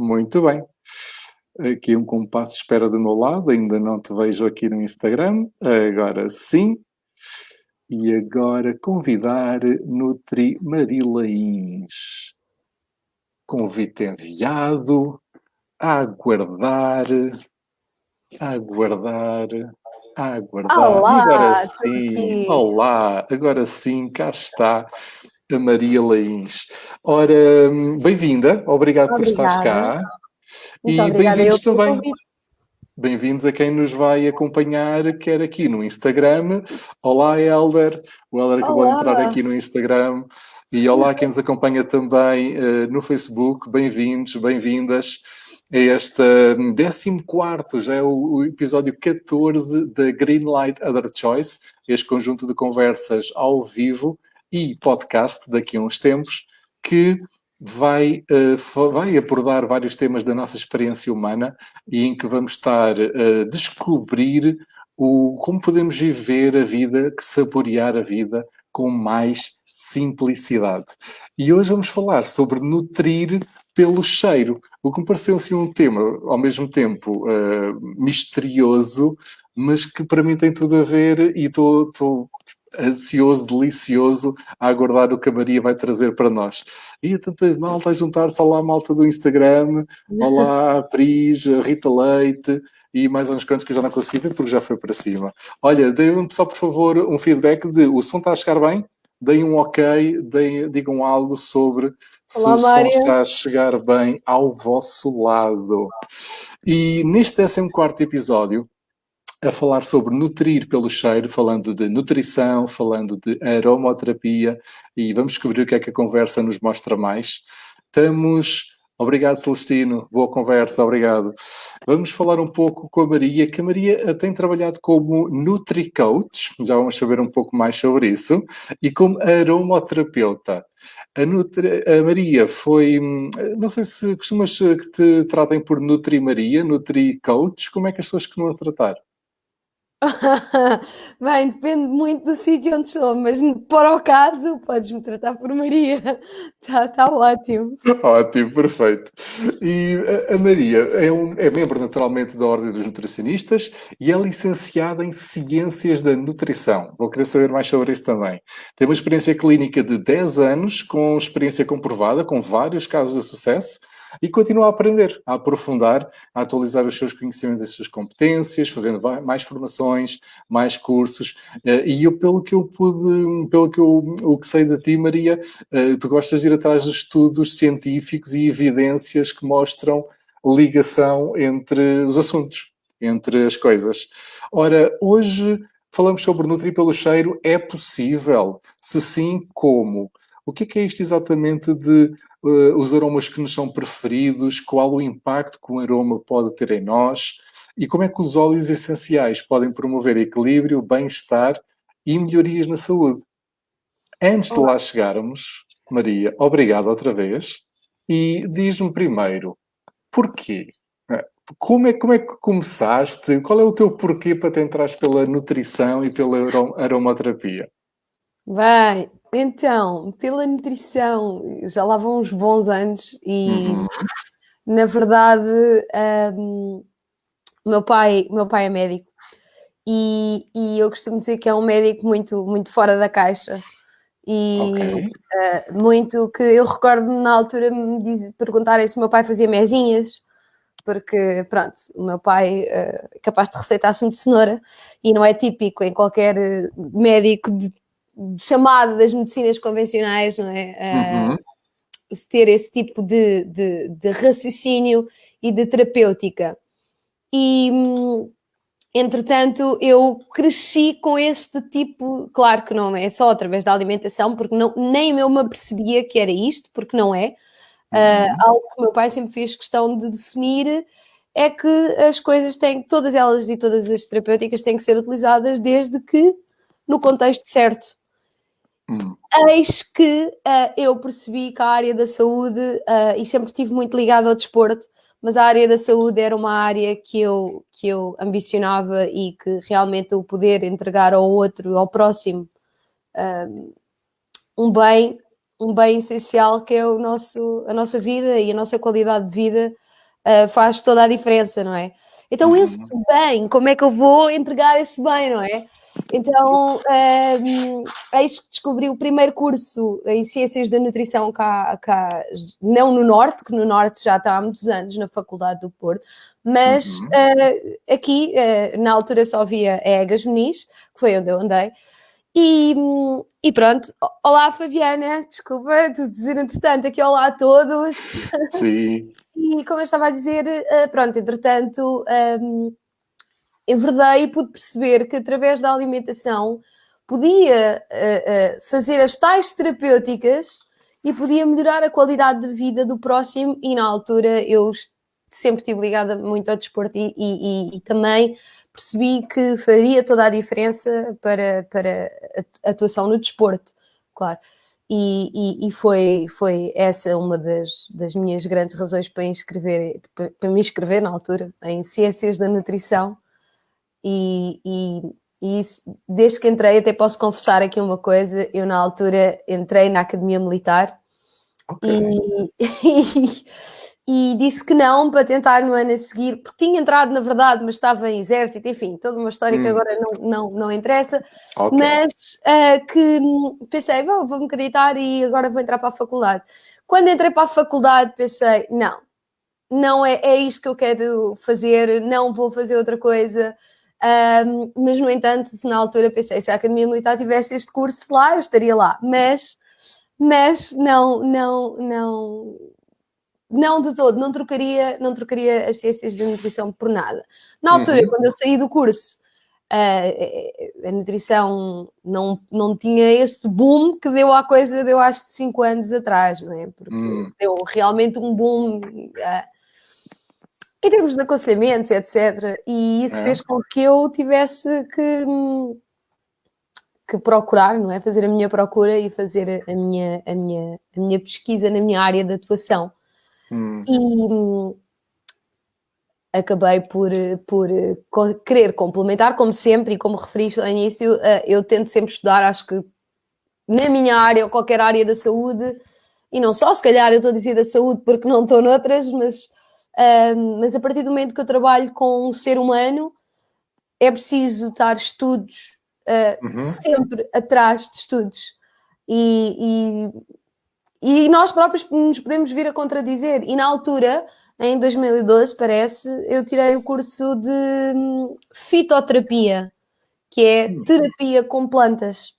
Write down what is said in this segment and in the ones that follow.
Muito bem. Aqui um compasso de espera do meu lado, ainda não te vejo aqui no Instagram. Agora sim. E agora convidar Nutri Marilains. Convite enviado. A aguardar. A aguardar. A aguardar. Olá, agora sim. Olá, agora sim, cá está a Maria Lains. Ora, bem-vinda, obrigado por estares cá. Muito e bem-vindos também. Bem-vindos a quem nos vai acompanhar, quer aqui no Instagram. Olá, Helder. O Helder acabou de entrar aqui no Instagram. E olá quem nos acompanha também uh, no Facebook. Bem-vindos, bem-vindas a este 14, já é o, o, episódio 14 da Greenlight Other Choice, este conjunto de conversas ao vivo e podcast daqui a uns tempos, que vai, uh, vai abordar vários temas da nossa experiência humana e em que vamos estar a descobrir o, como podemos viver a vida, saborear a vida com mais simplicidade. E hoje vamos falar sobre nutrir pelo cheiro, o que me pareceu assim um tema ao mesmo tempo uh, misterioso, mas que para mim tem tudo a ver e estou ansioso, delicioso a aguardar o que a Maria vai trazer para nós. E tanta malta a juntar-se, olá malta do Instagram, olá Pris, Rita Leite e mais uns quantos que eu já não consegui ver porque já foi para cima. Olha, deem-me só por favor um feedback de o som está a chegar bem? Deem um ok, deem, digam algo sobre se olá, o som está a chegar bem ao vosso lado. E neste 14 episódio, a falar sobre nutrir pelo cheiro, falando de nutrição, falando de aromoterapia e vamos descobrir o que é que a conversa nos mostra mais. Estamos. Obrigado, Celestino. Boa conversa, obrigado. Vamos falar um pouco com a Maria, que a Maria tem trabalhado como NutriCoach, já vamos saber um pouco mais sobre isso, e como aromoterapeuta. A, Nutri, a Maria foi, não sei se costumas que te tratem por Nutri Maria, Nutri Coach, como é que as pessoas costumam tratar? Bem, depende muito do sítio onde estou, mas para o caso, podes-me tratar por Maria. Está tá ótimo. Ótimo, perfeito. E a Maria é, um, é membro naturalmente da Ordem dos Nutricionistas e é licenciada em Ciências da Nutrição. Vou querer saber mais sobre isso também. Tem uma experiência clínica de 10 anos, com experiência comprovada, com vários casos de sucesso e continua a aprender, a aprofundar, a atualizar os seus conhecimentos as suas competências, fazendo mais formações, mais cursos. Eh, e eu, pelo que eu pude, pelo que eu o que sei de ti, Maria, eh, tu gostas de ir atrás de estudos científicos e evidências que mostram ligação entre os assuntos, entre as coisas. Ora, hoje falamos sobre nutrir pelo cheiro. É possível? Se sim, como? O que é, que é isto exatamente de uh, os aromas que nos são preferidos, qual o impacto que um aroma pode ter em nós e como é que os óleos essenciais podem promover equilíbrio, bem-estar e melhorias na saúde. Antes Olá. de lá chegarmos, Maria, obrigado outra vez. E diz-me primeiro, porquê? É, como é, como é que começaste? Qual é o teu porquê para te entrares pela nutrição e pela aromaterapia? Bem, então, pela nutrição, já lá vão uns bons anos e, uhum. na verdade, um, meu, pai, meu pai é médico e, e, eu costumo dizer que é um médico muito, muito fora da caixa e okay. uh, muito que eu recordo-me na altura me diz, perguntarem se o meu pai fazia mesinhas porque, pronto, o meu pai uh, é capaz de receitar sumo de cenoura e não é típico em qualquer médico de chamada das medicinas convencionais, não é? Uhum. Uh, ter esse tipo de, de, de, raciocínio e de terapêutica. E, entretanto, eu cresci com este tipo, claro que não é só através da alimentação, porque não, nem eu me apercebia que era isto, porque não é. Uh, algo que o meu pai sempre fez questão de definir é que as coisas têm, todas elas e todas as terapêuticas têm que ser utilizadas desde que no contexto certo. Hum. Eis que uh, eu percebi que a área da saúde, uh, e sempre estive muito ligada ao desporto, mas a área da saúde era uma área que eu, que eu ambicionava e que realmente o poder entregar ao outro, ao próximo, uh, um bem, um bem essencial que é o nosso, a nossa vida e a nossa qualidade de vida uh, faz toda a diferença, não é? Então, uhum. esse bem, como é que eu vou entregar esse bem, não é? Então, um, eis que descobri o primeiro curso em Ciências da Nutrição cá, cá, não no Norte, que no Norte já está há muitos anos, na Faculdade do Porto, mas uhum. uh, aqui, uh, na altura só via Egas Muniz, que foi onde eu andei, e, e, pronto, olá Fabiana, desculpa, tu dizer entretanto aqui olá a todos. Sim. e como eu estava a dizer, uh, pronto, entretanto, um, enverdei e pude perceber que através da alimentação podia uh, uh, fazer as tais terapêuticas e podia melhorar a qualidade de vida do próximo e na altura eu sempre estive ligada muito ao desporto e, e, e também percebi que faria toda a diferença para, para a atuação no desporto, claro. E, e, foi, foi essa uma das, das minhas grandes razões para, inscrever, para me inscrever na altura em Ciências da Nutrição. E, e, e isso, desde que entrei, até posso confessar aqui uma coisa: eu, na altura, entrei na Academia Militar okay. e, e disse que não para tentar no ano a seguir, porque tinha entrado na verdade, mas estava em exército, enfim, toda uma história hum. que agora não, não, não interessa, okay. mas uh, que pensei, vou, vou-me acreditar e agora vou entrar para a faculdade. Quando entrei para a faculdade pensei, não, não é, é isto que eu quero fazer, não vou fazer outra coisa, um, mas no entanto, se na altura pensei, se a Academia Militar tivesse este curso lá, eu estaria lá, mas, mas não, não, não não de todo, não trocaria, não trocaria as ciências da nutrição por nada. Na altura, uhum. quando eu saí do curso, uh, a nutrição não, não tinha esse boom que deu à coisa, deu acho que 5 anos atrás, não é? Porque uhum. deu realmente um boom uh, em termos de aconselhamentos, etc. E isso é. fez com que eu tivesse que, que procurar, não é? Fazer a minha procura e fazer a minha, a minha, a minha pesquisa na minha área de atuação. Hum. E acabei por, por querer complementar, como sempre, e como referiste ao início, eh, eu tento sempre estudar, acho que na minha área ou qualquer área da saúde, e não só, se calhar eu estou a dizer da saúde porque não estou noutras, mas, mas a partir do momento que eu trabalho com um ser humano, é preciso estar estudos uh, uhum. sempre atrás de estudos. E, e e nós próprios nos podemos vir a contradizer. E na altura, em 2012, parece, eu tirei o curso de hum, fitoterapia, que é hum. terapia com plantas.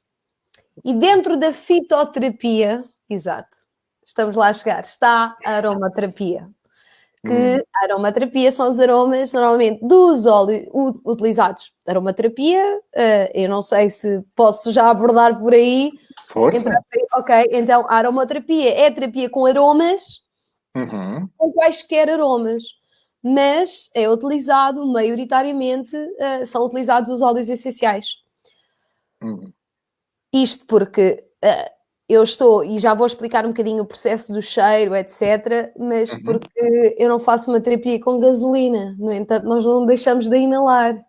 E dentro da fitoterapia, exato, estamos lá a chegar, está a aromaterapia. Que hum. a aromaterapia são os aromas normalmente dos óleos utilizados. Aromaterapia, uh, eu não sei se posso já abordar por aí, Força. ok, então a aromaterapia é terapia com aromas, uhum. com quaisquer aromas, mas é utilizado maioritariamente, uh, são utilizados os óleos essenciais. Uhum. Isto porque uh, eu estou, e já vou explicar um bocadinho o processo do cheiro, etc., mas uhum. porque eu não faço uma terapia com gasolina, no entanto, nós não deixamos de inalar.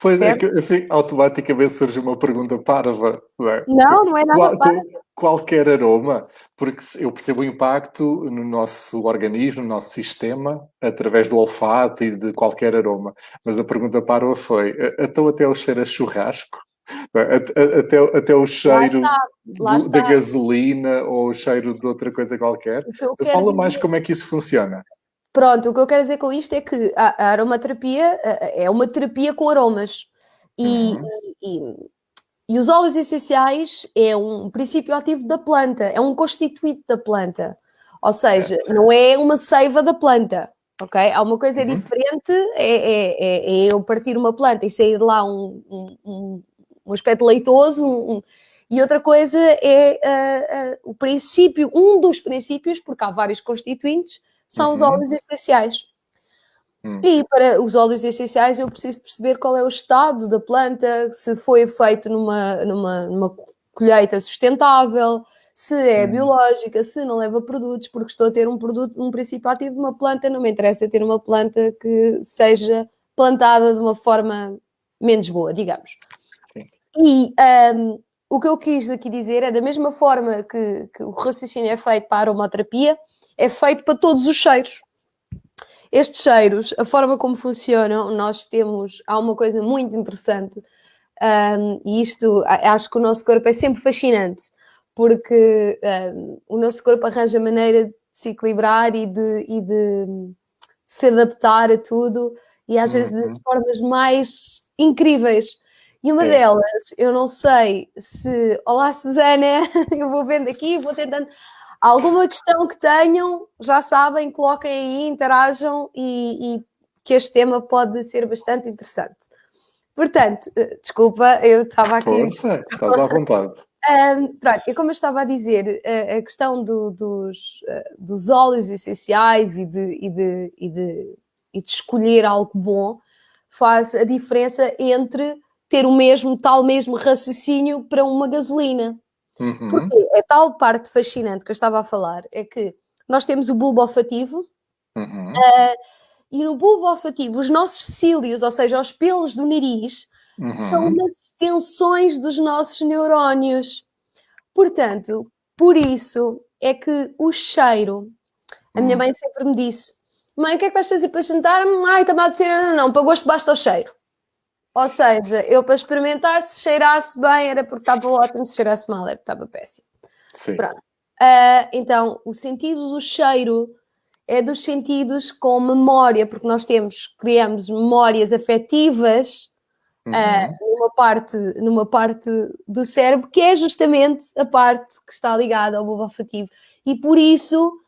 Pois é certo? é, que automaticamente surge uma pergunta parva. Não, é? não, não é nada Qual, Qualquer aroma, porque eu percebo o impacto no nosso organismo, no nosso sistema, através do olfato e de qualquer aroma. Mas a pergunta parva foi, então até o cheiro a churrasco? Até, até o cheiro lá está, lá do, da gasolina ou o cheiro de outra coisa qualquer. Fala mais como é que isso funciona. Pronto, o que eu quero dizer com isto é que a, aromaterapia é uma terapia com aromas. E, uhum. e, e, os óleos essenciais é um princípio ativo da planta, é um constituinte da planta. Ou seja, certo. não é uma seiva da planta, ok? Há uma coisa uhum. diferente, é, é, é, é, eu partir uma planta e sair de lá um, um, um, um aspecto leitoso, um, e outra coisa é uh, uh, o princípio, um dos princípios, porque há vários constituintes, são uhum. os óleos essenciais. Uhum. E para os óleos essenciais eu preciso perceber qual é o estado da planta, se foi feito numa, numa, numa colheita sustentável, se é uhum. biológica, se não leva produtos, porque estou a ter um produto, um princípio ativo de uma planta, não me interessa ter uma planta que seja plantada de uma forma menos boa, digamos. E um, o que eu quis aqui dizer é da mesma forma que, que o raciocínio é feito para a aromaterapia, é feito para todos os cheiros. estes cheiros, a forma como funcionam, nós temos, há uma coisa muito interessante, um, e isto acho que o nosso corpo é sempre fascinante, porque um, o nosso corpo arranja maneira de se equilibrar e de, e de se adaptar a tudo, e às uhum. vezes de formas mais incríveis. E uma é. delas, eu não sei se. Olá, Susana, eu vou vendo aqui, vou tentando. Alguma questão que tenham, já sabem, coloquem aí, interajam e, e que este tema pode ser bastante interessante. Portanto, eh, desculpa, eu estava aqui. Força, estás à vontade. Um, pronto, e como eu estava a dizer, a, questão do, dos, uh, dos óleos essenciais e de, e, de, e, de, e de escolher algo bom faz a diferença entre ter o mesmo, tal mesmo raciocínio para uma gasolina. Uhum. Porque a tal parte fascinante que eu estava a falar é que nós temos o bulbo olfativo uhum. uh, e no bulbo olfativo os nossos cílios, ou seja, os pelos do nariz, uhum. são umas extensões dos nossos neurónios. Portanto, por isso é que o cheiro, a minha uhum. mãe sempre me disse: Mãe, o que é que vais fazer para jantar? Ai, está mal de ser, não, não, não, para gosto basta o cheiro. Ou seja, eu para experimentar, se cheirasse bem era porque estava ótimo, se cheirasse mal era porque estava péssimo. Sim. Pronto. Uh, então, o sentido do cheiro é dos sentidos com memória, porque nós temos, criamos memórias afetivas uhum. uh, numa, parte, numa parte do cérebro, que é justamente a parte que está ligada ao bulbo afetivo. E por isso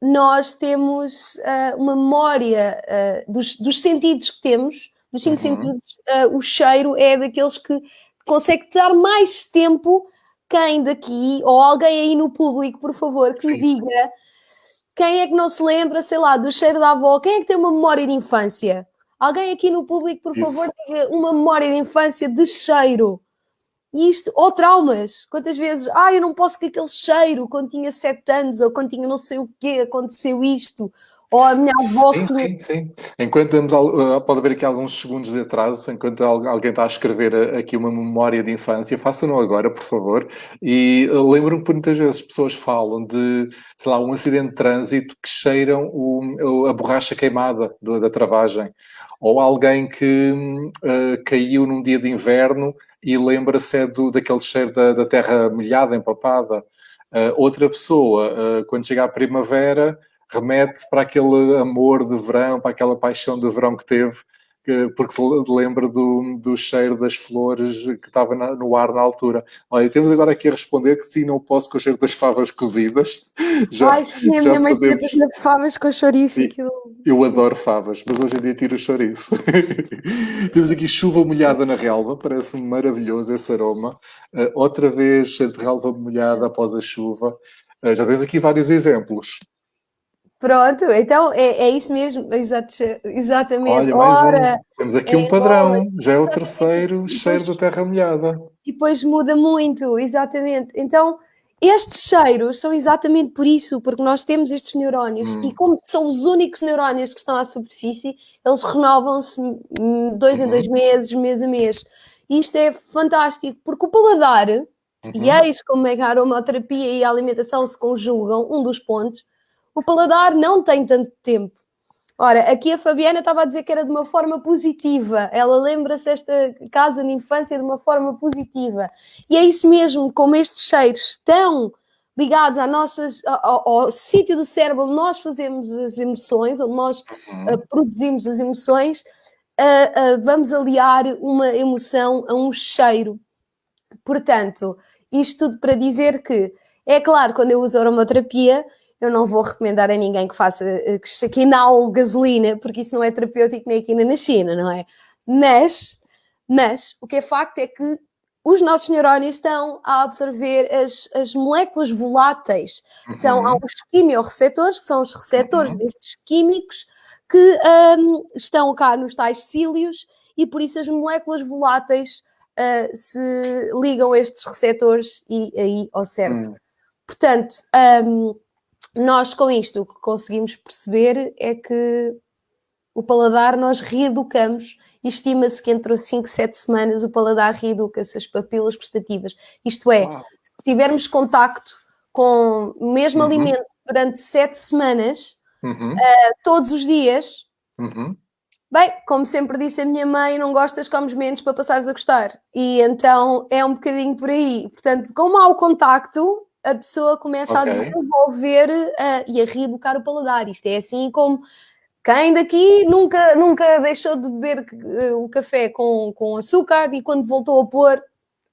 nós temos uh, uma memória dos, dos sentidos que temos dos cinco uhum. sentidos, uh, o cheiro é daqueles que consegue dar mais tempo. Quem daqui, ou alguém aí no público, por favor, que me diga quem é que não se lembra, sei lá, do cheiro da avó? Quem é que tem uma memória de infância? Alguém aqui no público, por Isso. favor, diga uma memória de infância de cheiro. Isto, ou traumas. Quantas vezes, ah, eu não posso com aquele cheiro quando tinha sete anos, ou quando tinha não sei o quê, aconteceu isto ou a minha avó sim, que... Sim, sim. Enquanto temos, uh, pode haver aqui alguns segundos de atraso, enquanto alguém está a escrever uh, aqui uma memória de infância, façam-no agora, por favor. E uh, lembro-me que muitas vezes pessoas falam de, sei lá, um acidente de trânsito que cheiram o, a borracha queimada da travagem. Ou alguém que uh, caiu num dia de inverno e lembra-se é do, daquele cheiro da, da terra molhada, empapada. Uh, outra pessoa, uh, quando chega à primavera, remete para aquele amor de verão, para aquela paixão de verão que teve, porque se lembra do, do cheiro das flores que estava na, no ar na altura. Olha, temos agora aqui a responder que sim, não posso com o cheiro das favas cozidas. Já, Ai, sim, a minha mãe podemos... tinha favas com chouriço. Sim, eu adoro favas, mas hoje em dia tiro o chouriço. temos aqui chuva molhada na relva, parece-me maravilhoso esse aroma. Uh, outra vez, de relva molhada após a chuva. Uh, já tens aqui vários exemplos. Pronto, então é, é isso mesmo, exatamente. Olha, mais Ora, um. Temos aqui é, um padrão, já é o terceiro cheiro da terra molhada. E depois muda muito, exatamente. Então, estes cheiros são exatamente por isso, porque nós temos estes neurónios hum. e como são os únicos neurónios que estão à superfície, eles renovam-se dois uhum. em dois meses, mês a mês. E isto é fantástico, porque o paladar, uhum. e eis como é que a aromaterapia e a alimentação se conjugam, um dos pontos, o paladar não tem tanto tempo. Ora, aqui a Fabiana estava a dizer que era de uma forma positiva. Ela lembra-se esta casa de infância de uma forma positiva. E é isso mesmo, como estes cheiros estão ligados à nossas, ao, ao, sítio do cérebro onde nós fazemos as emoções, onde nós uh, produzimos as emoções, uh, uh, vamos aliar uma emoção a um cheiro. Portanto, isto tudo para dizer que, é claro, quando eu uso aromaterapia, eu não vou recomendar a ninguém que faça, eh, que, que inale gasolina, porque isso não é terapêutico nem aqui nem na China, não é? Mas, mas, o que é facto é que os nossos neurónios estão a absorver as, as moléculas voláteis. Uhum. São há os quimiorreceptores, que são os receptores uhum. destes químicos que um, estão cá nos tais cílios e por isso as moléculas voláteis uh, se ligam a estes receptores e aí ao cérebro. Uhum. Portanto, um, nós com isto o que conseguimos perceber é que o paladar nós reeducamos estima-se que entre 5 e 7 semanas o paladar reeduca-se as papilas gustativas. Isto é, Uau. se tivermos contacto com o mesmo uhum. alimento durante 7 semanas, uhum. uh, todos os dias, uhum. bem, como sempre disse a minha mãe, não gostas, comes menos para passares a gostar. E então é um bocadinho por aí. Portanto, com há o contacto, a pessoa começa okay. a desenvolver uh, e a reeducar o paladar. Isto é assim como quem daqui nunca, nunca deixou de beber eh, o café com, com açúcar e quando voltou a pôr,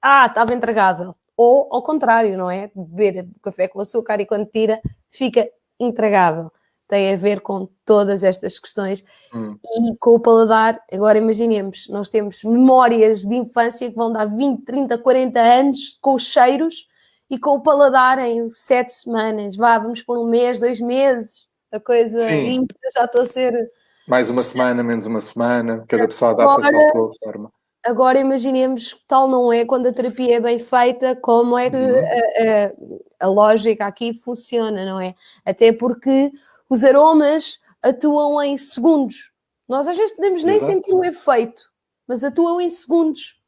ah, estava intragável. Ou ao contrário, não é? Beber café com açúcar e quando tira, fica intragável. Tem a ver com todas estas questões. Hum. E com o paladar, agora imaginemos, nós temos memórias de infância que vão dar 20, 30, 40 anos com os cheiros e com o paladar em sete semanas. Vá, vamos por um mês, dois meses a coisa limpa, já estou a ser. Mais uma semana, menos uma semana, cada pessoa adapta-se à sua forma. Agora imaginemos que tal não é quando a terapia é bem feita, como é que uhum. a, a, a, lógica aqui funciona, não é? Até porque os aromas atuam em segundos. Nós às vezes podemos nem Exato. sentir o efeito, mas atuam em segundos,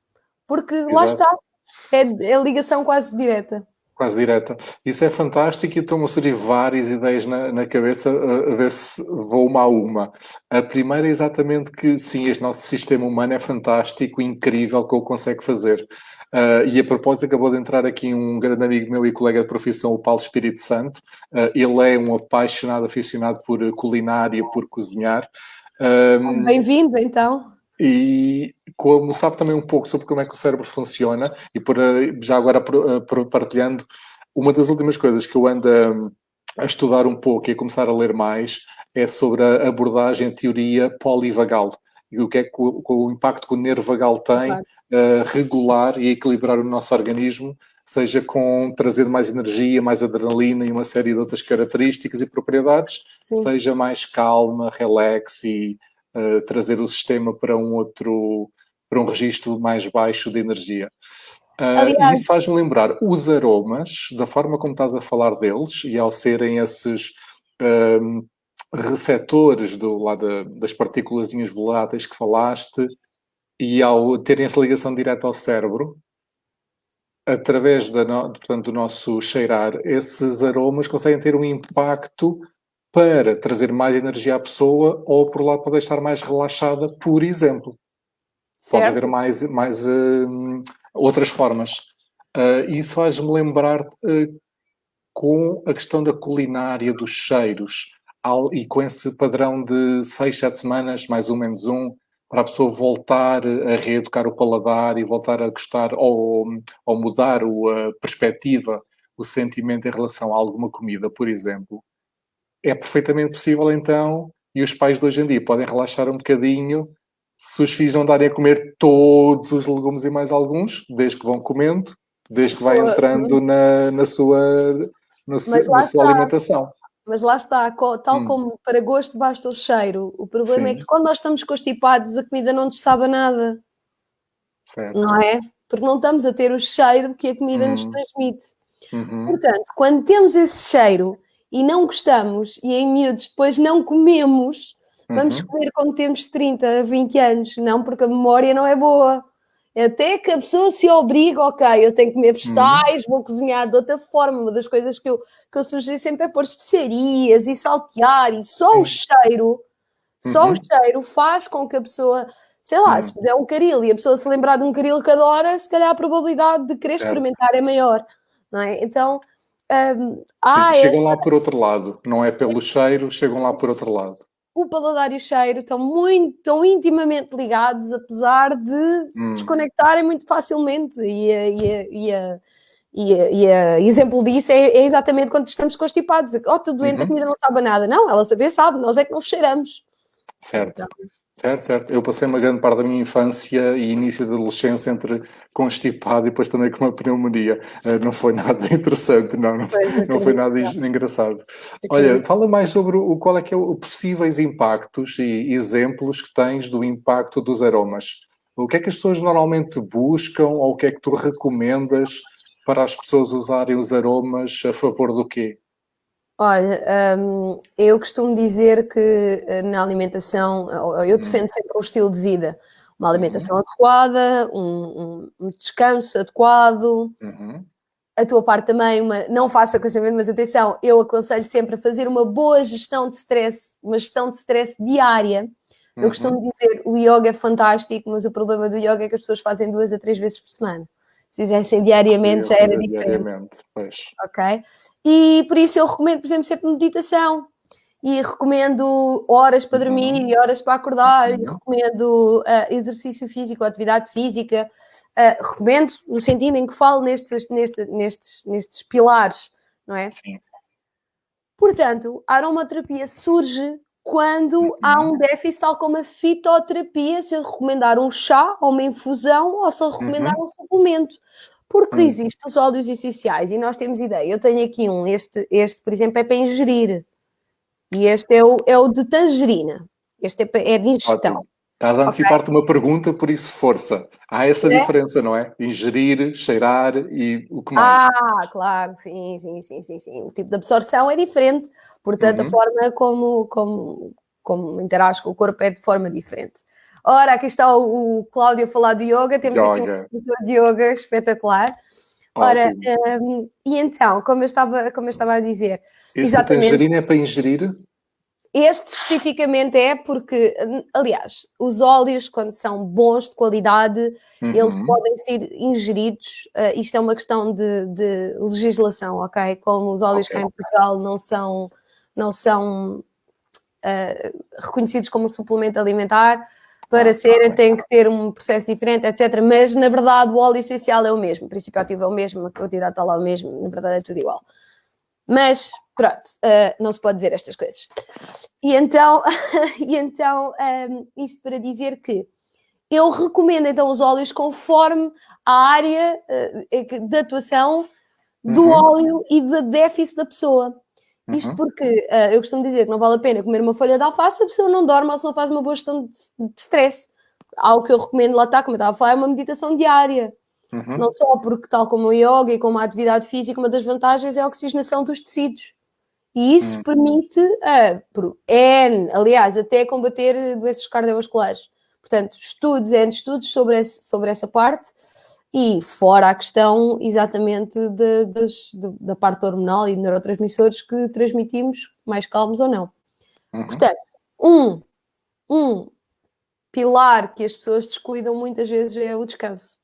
porque Exato. lá está, é, é ligação quase direta. Quase direta. Isso é fantástico e estou-me a surgir várias ideias na, na cabeça a, a, ver se vou uma a uma. A primeira é exatamente que sim, este nosso sistema humano é fantástico, incrível, que o consegue fazer. Uh, e a propósito, acabou de entrar aqui um grande amigo meu e colega de profissão, o Paulo Espírito Santo. Uh, ele é um apaixonado, aficionado por culinária, por cozinhar. Um, Bem-vindo, então. E como sabe também um pouco sobre como é que o cérebro funciona, e por, já agora eh, partilhando, uma das últimas coisas que eu ando a, a estudar um pouco e a começar a ler mais é sobre a abordagem, a teoria polivagal e o que é que o, o impacto que o nervo vagal tem a uh, regular e equilibrar o nosso organismo, seja com trazer mais energia, mais adrenalina e uma série de outras características e propriedades, Sim. seja mais calma, relax e uh, trazer o sistema para um outro, para um registro mais baixo de energia. Uh, Aliás, isso faz-me lembrar os aromas, da forma como estás a falar deles, e ao serem esses um, receptores do, lá das partículas voláteis que falaste, e ao terem essa ligação direta ao cérebro, através da no, portanto, do nosso cheirar, esses aromas conseguem ter um impacto para trazer mais energia à pessoa ou por lá para deixar mais relaxada, por exemplo. Certo. Pode haver mais, mais uh, outras formas. Uh, isso faz-me lembrar uh, com a questão da culinária, dos cheiros, ao, e com esse padrão de seis, sete semanas, mais ou menos um, para a pessoa voltar a reeducar o paladar e voltar a gostar ou, ou mudar a perspectiva, o sentimento em relação a alguma comida, por exemplo é perfeitamente possível então, e os pais de hoje em dia podem relaxar um bocadinho se os filhos não darem a comer todos os legumes e mais alguns, desde que vão comendo, desde que vai entrando na, na sua, na, na sua alimentação. Mas lá está, tal hum. como para gosto basta o cheiro. O problema é Sim. é que quando nós estamos constipados, a comida não nos sabe nada. Certo. Não é? Porque não estamos a ter o cheiro que a comida hum. nos transmite. Uhum. Portanto, quando temos esse cheiro e não gostamos, e em miúdos depois não comemos, vamos uhum. comer quando temos 30, 20 anos, não porque a memória não é boa. Até que a pessoa se obriga, ok, eu tenho que comer vegetais, uhum. vou cozinhar de outra forma. Uma das coisas que eu, que eu sugiro sempre é pôr especiarias e saltear, e só uhum. o cheiro, só o uhum. cheiro faz com que a pessoa, sei lá, se fizer um caril e a pessoa se lembrar de um caril cada hora, se calhar a probabilidade de querer experimentar é maior, não é? Então, um, ah, Sim, chegam esta... lá por outro lado, não é pelo cheiro, chegam lá por outro lado. O paladar e o cheiro estão muito, estão intimamente ligados, apesar de hum. se desconectarem muito facilmente. E, e, e, e, e, e exemplo disso é, é, exatamente quando estamos constipados. Oh, estou doente, uhum. a comida não sabe nada. Não, ela saber sabe, nós é que não cheiramos. Certo. Então, Certo, certo. Eu passei uma grande parte da minha infância e início da adolescência entre constipado e depois também com uma pneumonia. Uh, não foi nada interessante, não, não, não foi nada engraçado. Olha, fala mais sobre o, qual é que é o possíveis impactos e exemplos que tens do impacto dos aromas. O que é que as pessoas normalmente buscam ou o que é que tu recomendas para as pessoas usarem os aromas a favor do quê? Olha, um, eu costumo dizer que eh, na alimentação, eu defendo sempre um estilo de vida, uma alimentação uhum. adequada, um, um, descanso adequado, uhum. a tua parte também, uma, não faça aconselhamento, mas atenção, eu aconselho sempre a fazer uma boa gestão de stress, uma gestão de stress diária. Eu uhum. costumo dizer, o yoga é fantástico, mas o problema do yoga é que as pessoas fazem duas a três vezes por semana. Se fizessem diariamente já era diferente. Diariamente, pois. Ok? E por isso eu recomendo, por exemplo, sempre meditação. E recomendo horas para dormir uhum. e horas para acordar. Uhum. E recomendo uh, exercício físico, atividade física. Uh, recomendo no sentido em que falo nestes, nestes, nestes, nestes pilares, não é? Sim. Portanto, a aromaterapia surge quando há um déficit, tal como a fitoterapia, se eu recomendar um chá ou uma infusão ou se eu recomendar uhum. um suplemento. Porque uhum. existem os óleos essenciais e nós temos ideia. Eu tenho aqui um, este, este por exemplo, é para ingerir. E este é o, é o de tangerina. Este é, é de ingestão. Ótimo. Estás a antecipar-te okay. uma pergunta, por isso força. Há essa é? diferença, não é? Ingerir, cheirar e o que mais? Ah, claro, sim, sim, sim, sim, sim. O tipo de absorção é diferente, portanto uhum. a forma como, como, como interage com o corpo é de forma diferente. Ora, aqui está o, o Cláudio a falar de yoga, temos yoga. aqui um professor de yoga espetacular. Ora, um, e então, como eu estava, como eu estava a dizer... Esse exatamente, tangerina é para ingerir? Este especificamente é porque, aliás, os óleos, quando são bons, de qualidade, uhum. eles podem ser ingeridos. Uh, isto é uma questão de, de, legislação, ok? Como os óleos okay. cá em Portugal não são, não são uh, reconhecidos como suplemento alimentar, para ah, serem okay. têm que ter um processo diferente, etc. Mas, na verdade, o óleo essencial é o mesmo, o princípio ativo é o mesmo, a quantidade está lá o mesmo, na verdade é tudo igual. Mas, pronto, uh, não se pode dizer estas coisas. E então, e então um, ehm, isto para dizer que eu recomendo então os óleos conforme a área uh, de atuação do uhum. óleo e da déficit da pessoa. Isto uhum. porque uh, eu costumo dizer que não vale a pena comer uma folha de alface se a pessoa não dorme ou se não faz uma boa gestão de, de stress. Algo que eu recomendo lá está, como eu estava a falar, é uma meditação diária. Uhum. Não só porque, tal como o yoga e como a atividade física, uma das vantagens é a oxigenação dos tecidos. E isso uhum. permite, uh, por N, aliás, até combater doenças cardiovasculares. Portanto, estudos, N estudos sobre, esse, sobre essa parte e fora a questão exatamente de, de, de, da parte hormonal e de neurotransmissores que transmitimos, mais calmos ou não. Uhum. Portanto, um, um pilar que as pessoas descuidam muitas vezes é o descanso.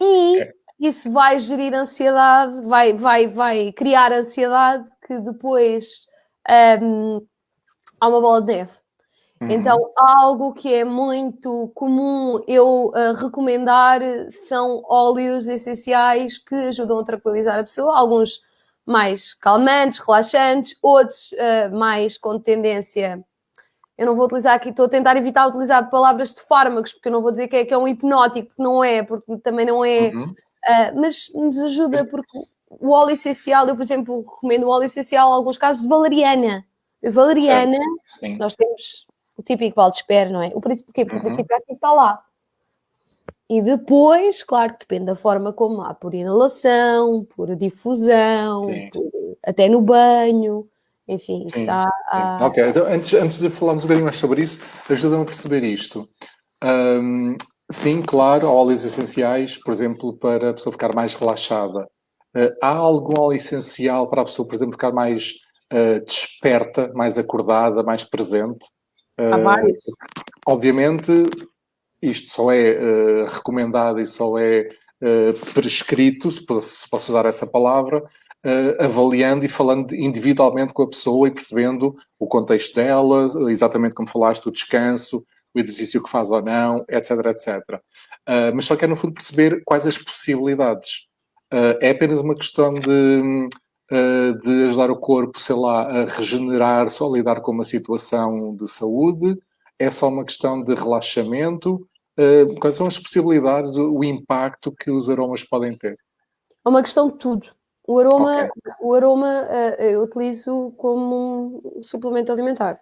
E é. isso vai gerir ansiedade, vai, vai, vai criar ansiedade que depois um, há uma bola de neve. Uhum. Então, algo que é muito comum eu uh, recomendar são óleos essenciais que ajudam a tranquilizar a pessoa, alguns mais calmantes, relaxantes, outros uh, mais com tendência eu não vou utilizar aqui, estou a tentar evitar utilizar palavras de fármacos, porque eu não vou dizer que é, que é um hipnótico, porque não é, porque também não é, uhum. uh, mas nos ajuda porque o óleo essencial, eu por exemplo recomendo o óleo essencial em alguns casos de valeriana. Valeriana, nós temos o típico Valdespera, não é? O princípio, porque uhum. o princípio ativo está lá. E depois, claro que depende da forma como há, por inalação, por difusão, por, até no banho enfim, sim, está a... Ok, então antes, antes de falarmos um bocadinho mais sobre isso, ajuda-me a perceber isto. Um, sim, claro, óleos essenciais, por exemplo, para a pessoa ficar mais relaxada. Uh, há algum óleo essencial para a pessoa, por exemplo, ficar mais uh, desperta, mais acordada, mais presente? Uh, há vários. Obviamente, isto só é recomendado e só é prescrito, se posso usar essa palavra, uh, avaliando e falando individualmente com a pessoa e percebendo o contexto dela, exatamente como falaste, o descanso, o exercício que faz ou não, etc, etc. Uh, mas só quero, no fundo, perceber quais as possibilidades. Uh, é apenas uma questão de, de ajudar o corpo, sei lá, a regenerar, só a lidar com uma situação de saúde? É só uma questão de relaxamento? quais são as possibilidades, o impacto que os aromas podem ter? É uma questão de tudo. O aroma, okay. o aroma uh, eu utilizo como um suplemento alimentar.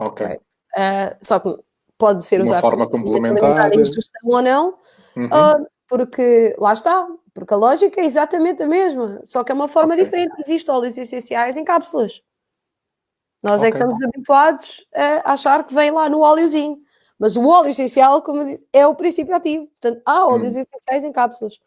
Ok. okay. Uh, só que pode ser usado de forma complementar. ou não, uhum. uh, porque lá está, porque a lógica é exatamente a mesma, só que é uma forma okay. diferente. Existem óleos essenciais em cápsulas. Nós é que estamos habituados a achar que vem lá no óleozinho. Mas o óleo essencial, como eu disse, é o princípio ativo. Portanto, há óleos hum. essenciais em cápsulas.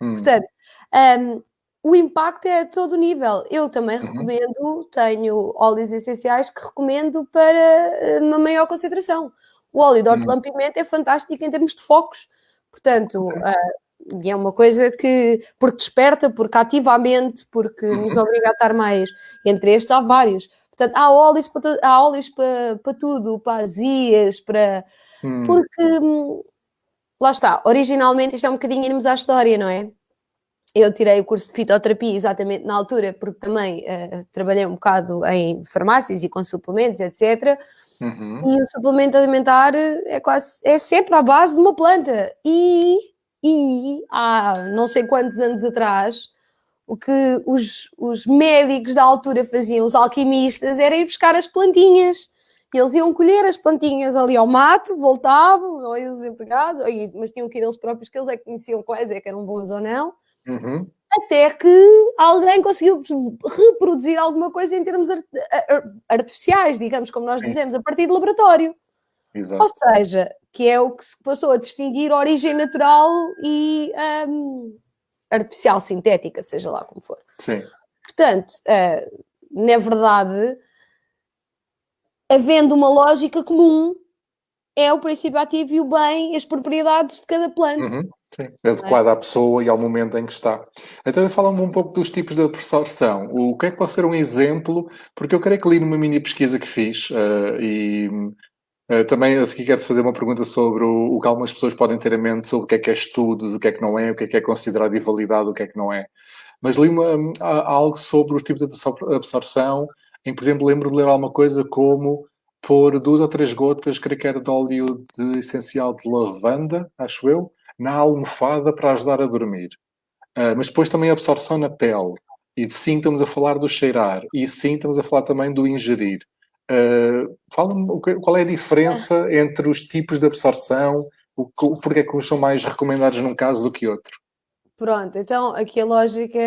Hum. Portanto, Um, o impacto é a todo nível. Eu também uhum. recomendo, tenho óleos essenciais que recomendo para eh, uma maior concentração. O óleo de hortelã-pimenta uhum. é fantástico em termos de focos. Portanto, uh, é uma coisa que, porque desperta, porque ativa a mente, porque uhum. nos obriga a estar mais. Entre estes há vários. Portanto, há óleos para, há óleos para, para tudo, para azias, para... Hum. Porque, hum, lá está, originalmente isto é um bocadinho irmos à história, não é? Eu tirei o curso de fitoterapia exatamente na altura, porque também uh, trabalhei um bocado em farmácias e com suplementos, etc. Uhum. E o suplemento alimentar é quase é sempre à base de uma planta. E, e há não sei quantos anos atrás, o que os, os médicos da altura faziam, os alquimistas, era ir buscar as plantinhas. E eles iam colher as plantinhas ali ao mato, voltavam, ou os empregados, ou, mas tinham que ir eles próprios, que eles é que conheciam quais é que eram boas ou não Uhum. Até que alguém conseguiu reproduzir alguma coisa em termos art artificiais, digamos, como nós Sim. dizemos, a partir de laboratório. Exato. Ou seja, que é o que se passou a distinguir origem natural e um, artificial, sintética, seja lá como for. Sim. Portanto, uh, na verdade, havendo uma lógica comum, é o princípio ativo e o bem as propriedades de cada planta. Uhum. Sim, adequada é? à pessoa e ao momento em que está. Então, fala-me um pouco dos tipos de absorção. O que é que pode ser um exemplo? Porque eu creio que li numa mini pesquisa que fiz uh, e uh, também a seguir quero fazer uma pergunta sobre o, o, que algumas pessoas podem ter em mente sobre o que é que é estudos, o que é que não é, o que é que é considerado invalidado, o que é que não é. Mas li uma, algo sobre os tipos de absorção, em, por exemplo, lembro de ler alguma coisa como pôr duas ou três gotas, creio que era de óleo de essencial de lavanda, acho eu, na almofada para ajudar a dormir. Uh, mas depois também a absorção na pele. E sim, estamos a falar do cheirar. E sim, estamos a falar também do ingerir. Uh, Fala-me qual é a diferença entre os tipos de absorção, o, o porquê que uns são mais recomendados num caso do que outro. Pronto, então aqui a lógica,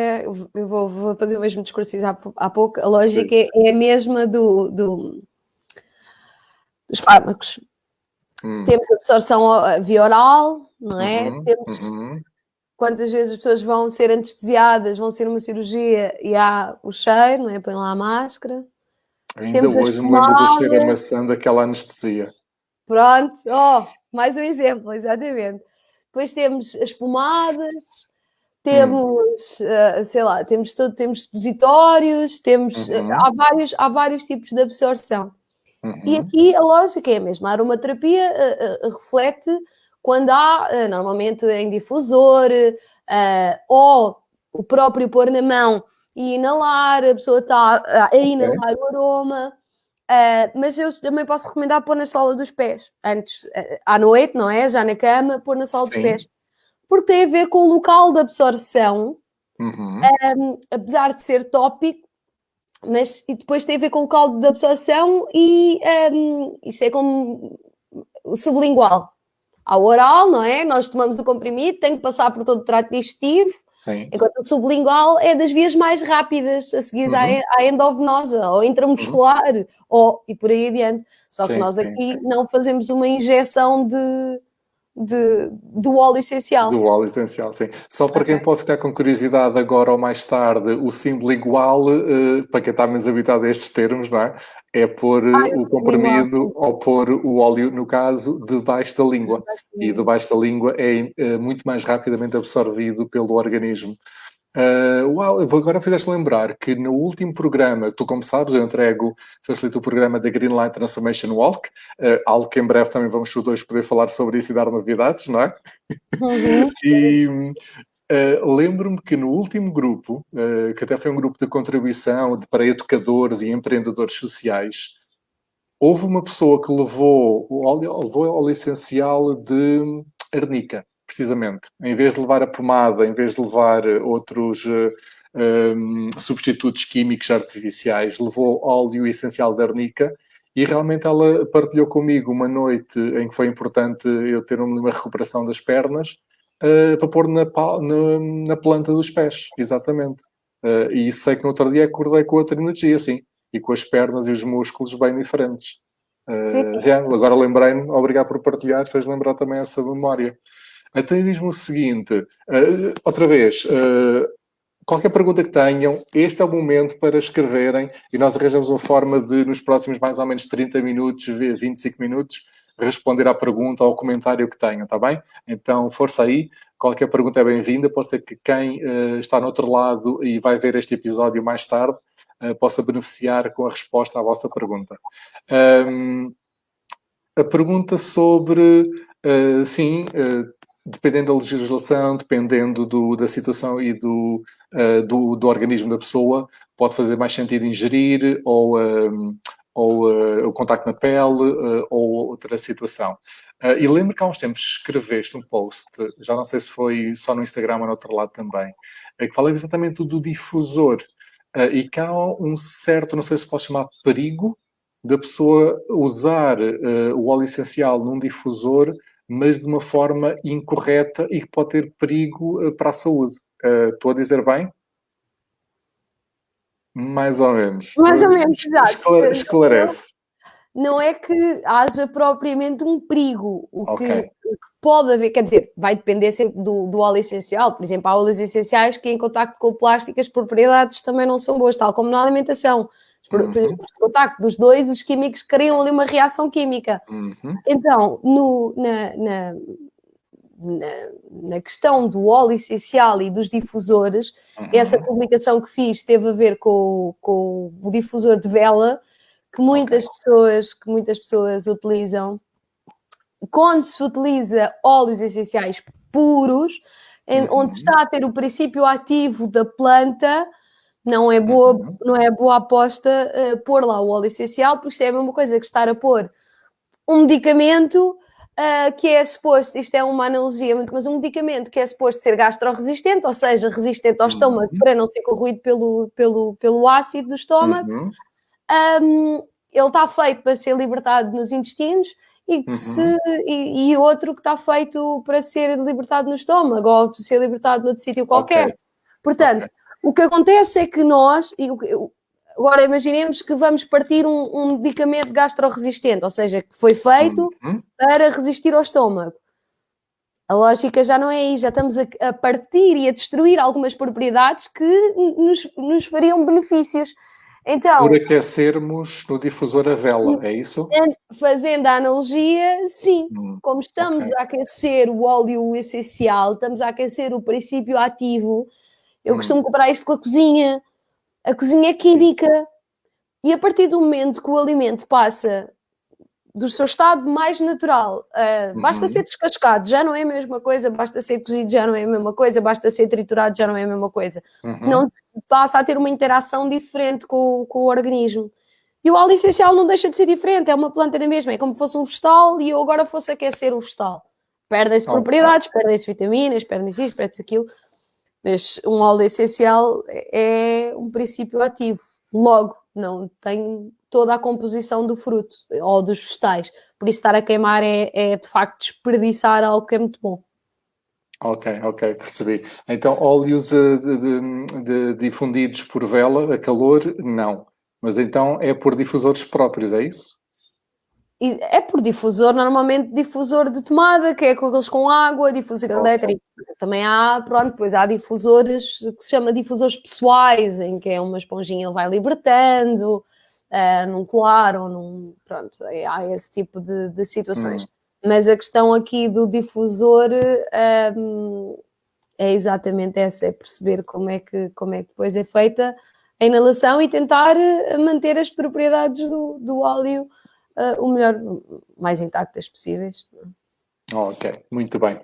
eu vou, vou fazer o mesmo discurso que fiz há, há pouco, a lógica é, é, a mesma do, do, dos fármacos. Hum. Temos absorção via oral, não é? Uhum, Temos uhum. quantas vezes as pessoas vão ser anestesiadas, vão ser uma cirurgia e há o cheiro, não é? Põe lá a máscara. Ainda Temos hoje me lembro do cheiro a maçã daquela anestesia. Pronto, oh, mais um exemplo, exatamente. Depois temos as pomadas, temos, hum. uh, sei lá, temos todo, temos supositórios, temos, uhum. uh, há, vários, há vários tipos de absorção. Uhum. E aqui a lógica é a mesma. A aromaterapia uh, reflete quando há, eh, normalmente em difusor, uh, ou o próprio pôr na mão e inalar, a pessoa está a inalar okay. o aroma. Uh, mas eu também posso recomendar pôr na sola dos pés, antes, uh, à noite, não é? Já na cama, pôr na sola Sim. dos pés. Porque tem a ver com o local de absorção, uhum. um, apesar de ser tópico, mas e depois tem a ver com o local de absorção e um, isto é como sublingual ao oral, não é? Nós tomamos o comprimido, tem que passar por todo o trato digestivo, Sim. enquanto o sublingual é das vias mais rápidas a seguir uhum. à, endovenosa ou intramuscular, uhum. ou, e por aí adiante. Só sim, que nós aqui sim. não fazemos uma injeção de, de, do óleo essencial. Do óleo essencial, sim. Só para okay. quem pode ficar com curiosidade agora ou mais tarde, o símbolo igual, uh, para quem está menos habituado a estes termos, não é? É pôr ah, o comprimido ou pôr o óleo, no caso, debaixo da língua. Debaixo da língua. E debaixo da língua é uh, muito mais rapidamente absorvido pelo organismo. Uh, uau, agora fizeste-me lembrar que no último programa, tu como sabes, eu entrego, facilito o programa da Green Line Transformation Walk, uh, algo que em breve também vamos os dois poder falar sobre isso e dar novidades, não é? Uhum. e uh, lembro-me que no último grupo, que até foi um grupo de contribuição de, para educadores e empreendedores sociais, houve uma pessoa que levou levou o óleo essencial de arnica precisamente. Em vez de levar a pomada, em vez de levar eh, outros uh, eh, um, ehm, substitutos químicos artificiais, levou óleo essencial de arnica e realmente ela partilhou comigo uma noite em que foi importante eu ter uma recuperação das pernas uh, para pôr na, na, na, planta dos pés, exatamente. Uh, e sei que no outro dia acordei com outra energia, sim, e com as pernas e os músculos bem diferentes. Uh, já, agora lembrei-me, obrigado por partilhar, fez lembrar também essa memória. Então diz-me o seguinte, uh, outra vez, uh, qualquer pergunta que tenham, este é o momento para escreverem e nós arranjamos uma forma de, nos próximos mais ou menos 30 minutos, 25 minutos, responder à pergunta ou ao comentário que tenham, está bem? Então, força aí, qualquer pergunta é bem-vinda, pode ser que quem uh, está no outro lado e vai ver este episódio mais tarde uh, possa beneficiar com a resposta à vossa pergunta. Um, a pergunta sobre, uh, sim, dependendo da legislação, dependendo do, da situação e do, do, do, organismo da pessoa, pode fazer mais sentido ingerir ou ou uh, o contacto na pele, uh, ou outra situação. Uh, e lembro que há uns tempos escreveste um post, já não sei se foi só no Instagram ou no outro lado também, que fala exatamente do difusor. e que há um certo, não sei se posso chamar perigo, da pessoa usar o óleo essencial num difusor, mas de uma forma incorreta e que pode ter perigo para a saúde. estou a dizer bem? Mais ou menos. Mais ou menos, exato. Esclarece. Não é que haja propriamente um perigo. O, okay. que, o que, pode haver, quer dizer, vai depender sempre do, do, óleo essencial. Por exemplo, há óleos essenciais que em contacto com o plástico as propriedades também não são boas, tal como na alimentação. Uhum. Por, contacto dos dois, os químicos criam ali uma reação química. Uhum. Então, no, na, na na, na, questão do óleo essencial e dos difusores, uhum. essa publicação que fiz teve a ver com, com o difusor de vela, que muitas okay. pessoas, que muitas pessoas utilizam. Quando se utiliza óleos essenciais puros, em, uhum. onde está a ter o princípio ativo da planta, não é boa, uhum. não é boa aposta uh, pôr lá o óleo essencial, porque isto é a mesma coisa que estar a pôr um medicamento uh, que é suposto, isto é uma analogia muito, mas um medicamento que é suposto ser gastroresistente, ou seja, resistente ao uhum. estômago para não ser corroído pelo, pelo, pelo ácido do estômago, uhum. um, ele está feito para ser libertado nos intestinos e, uhum. se, e, e, outro que está feito para ser libertado no estômago ou para ser libertado noutro sítio qualquer. Okay. Portanto, okay. O que acontece é que nós, Agora imaginemos que vamos partir um, um medicamento gastroresistente, ou seja, que foi feito uhum. para resistir ao estômago. A lógica já não é aí, já estamos a, a partir e a destruir algumas propriedades que nos, nos fariam benefícios. Então, Por aquecermos no difusor a vela, é isso? Fazendo a analogia, sim. Hum, Como estamos okay. a aquecer o óleo essencial, estamos a aquecer o princípio ativo. Eu hum. costumo comparar isto com a cozinha. A cozinha é química. E a partir do momento que o alimento passa do seu estado mais natural, uh, uhum. basta ser descascado, já não é a mesma coisa, basta ser cozido, já não é a mesma coisa, basta ser triturado, já não é a mesma coisa. Uhum. Não passa a ter uma interação diferente com, com o organismo. E o óleo essencial não deixa de ser diferente, é uma planta na mesma, é como se fosse um vegetal e eu agora fosse aquecer o vegetal. Perdem-se propriedades, perdem-se vitaminas, perdem-se isto, perdem-se aquilo. Mas um óleo essencial é um princípio ativo. Logo, não tem toda a composição do fruto ou dos vegetais. Por isso, estar a queimar é, é de facto desperdiçar algo que é muito bom. Ok, ok, percebi. Então, óleos eh, de, de, difundidos por vela a calor, não. Mas então é por difusores próprios, é isso? É por difusor, normalmente difusor de tomada, que é com aqueles com água, difusor okay. elétrico. Também há, pronto, depois há difusores que se chama difusores pessoais, em que é uma esponjinha ele vai libertando, uh, num colar ou num. Pronto, é, há esse tipo de, de situações. Hum. Mas a questão aqui do difusor um, é exatamente essa: é perceber como é, que, como é que depois é feita a inalação e tentar eh, manter as propriedades do, do óleo uh, o melhor, mais intactas possíveis. ok, muito bem.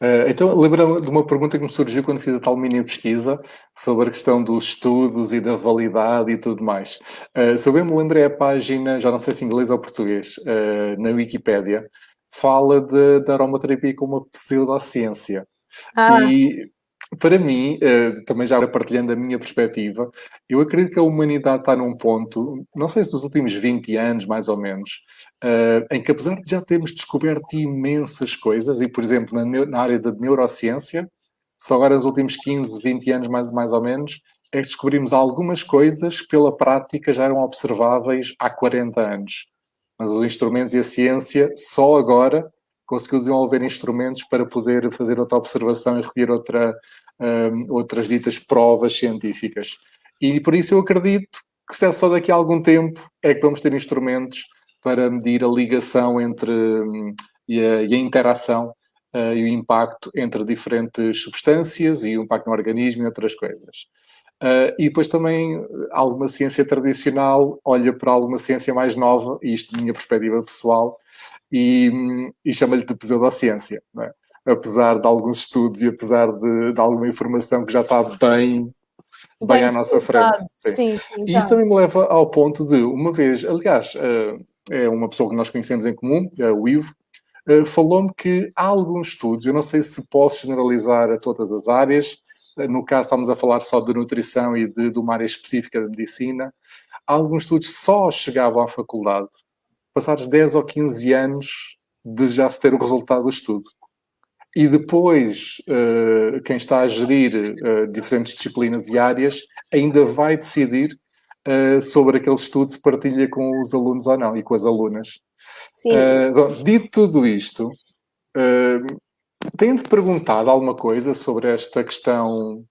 Uh, então, lembra-me de uma pergunta que me surgiu quando fiz a tal mini pesquisa sobre a questão dos estudos e da validade e tudo mais. Uh, se eu bem me lembrei, a página, já não sei se em inglês ou português, uh, na Wikipédia, fala de, de aromaterapia como uma pseudociência. Ah. E para mim, uh, também já partilhando a minha perspectiva, eu acredito que a humanidade está num ponto, não sei se nos últimos 20 anos, mais ou menos, uh, em que apesar de já termos descoberto imensas coisas, e por exemplo, na, área da neurociência, só agora nos últimos 15, 20 anos, mais, mais ou menos, é que descobrimos algumas coisas que pela prática já eram observáveis há 40 anos. Mas os instrumentos e a ciência só agora conseguiu desenvolver instrumentos para poder fazer outra observação e recolher outra, um, outras ditas provas científicas. E por isso eu acredito que só daqui a algum tempo é que vamos ter instrumentos para medir a ligação entre um, e, a, e a interação uh, e o impacto entre diferentes substâncias e o impacto no organismo e outras coisas. Uh, e depois também alguma ciência tradicional olha para alguma ciência mais nova, e isto de minha perspectiva pessoal, e, e chama-lhe de pseudociência, é? Apesar de alguns estudos e apesar de, de, alguma informação que já está bem, bem, bem à nossa frente. Sim. Sim, sim, e isso também me leva ao ponto de, uma vez, aliás, uh, é uma pessoa que nós conhecemos em comum, é o Ivo, uh, falou-me que há alguns estudos, eu não sei se posso generalizar a todas as áreas, no caso estamos a falar só de nutrição e de, de uma área específica de medicina, alguns estudos só chegavam à faculdade passados 10 ou 15 anos de já se ter o resultado do estudo. E depois, uh, quem está a gerir uh, diferentes disciplinas e áreas ainda vai decidir uh, sobre aquele estudo se partilha com os alunos ou não e com as alunas. Sim. Bom, dito tudo isto, tem-te perguntado alguma coisa sobre esta questão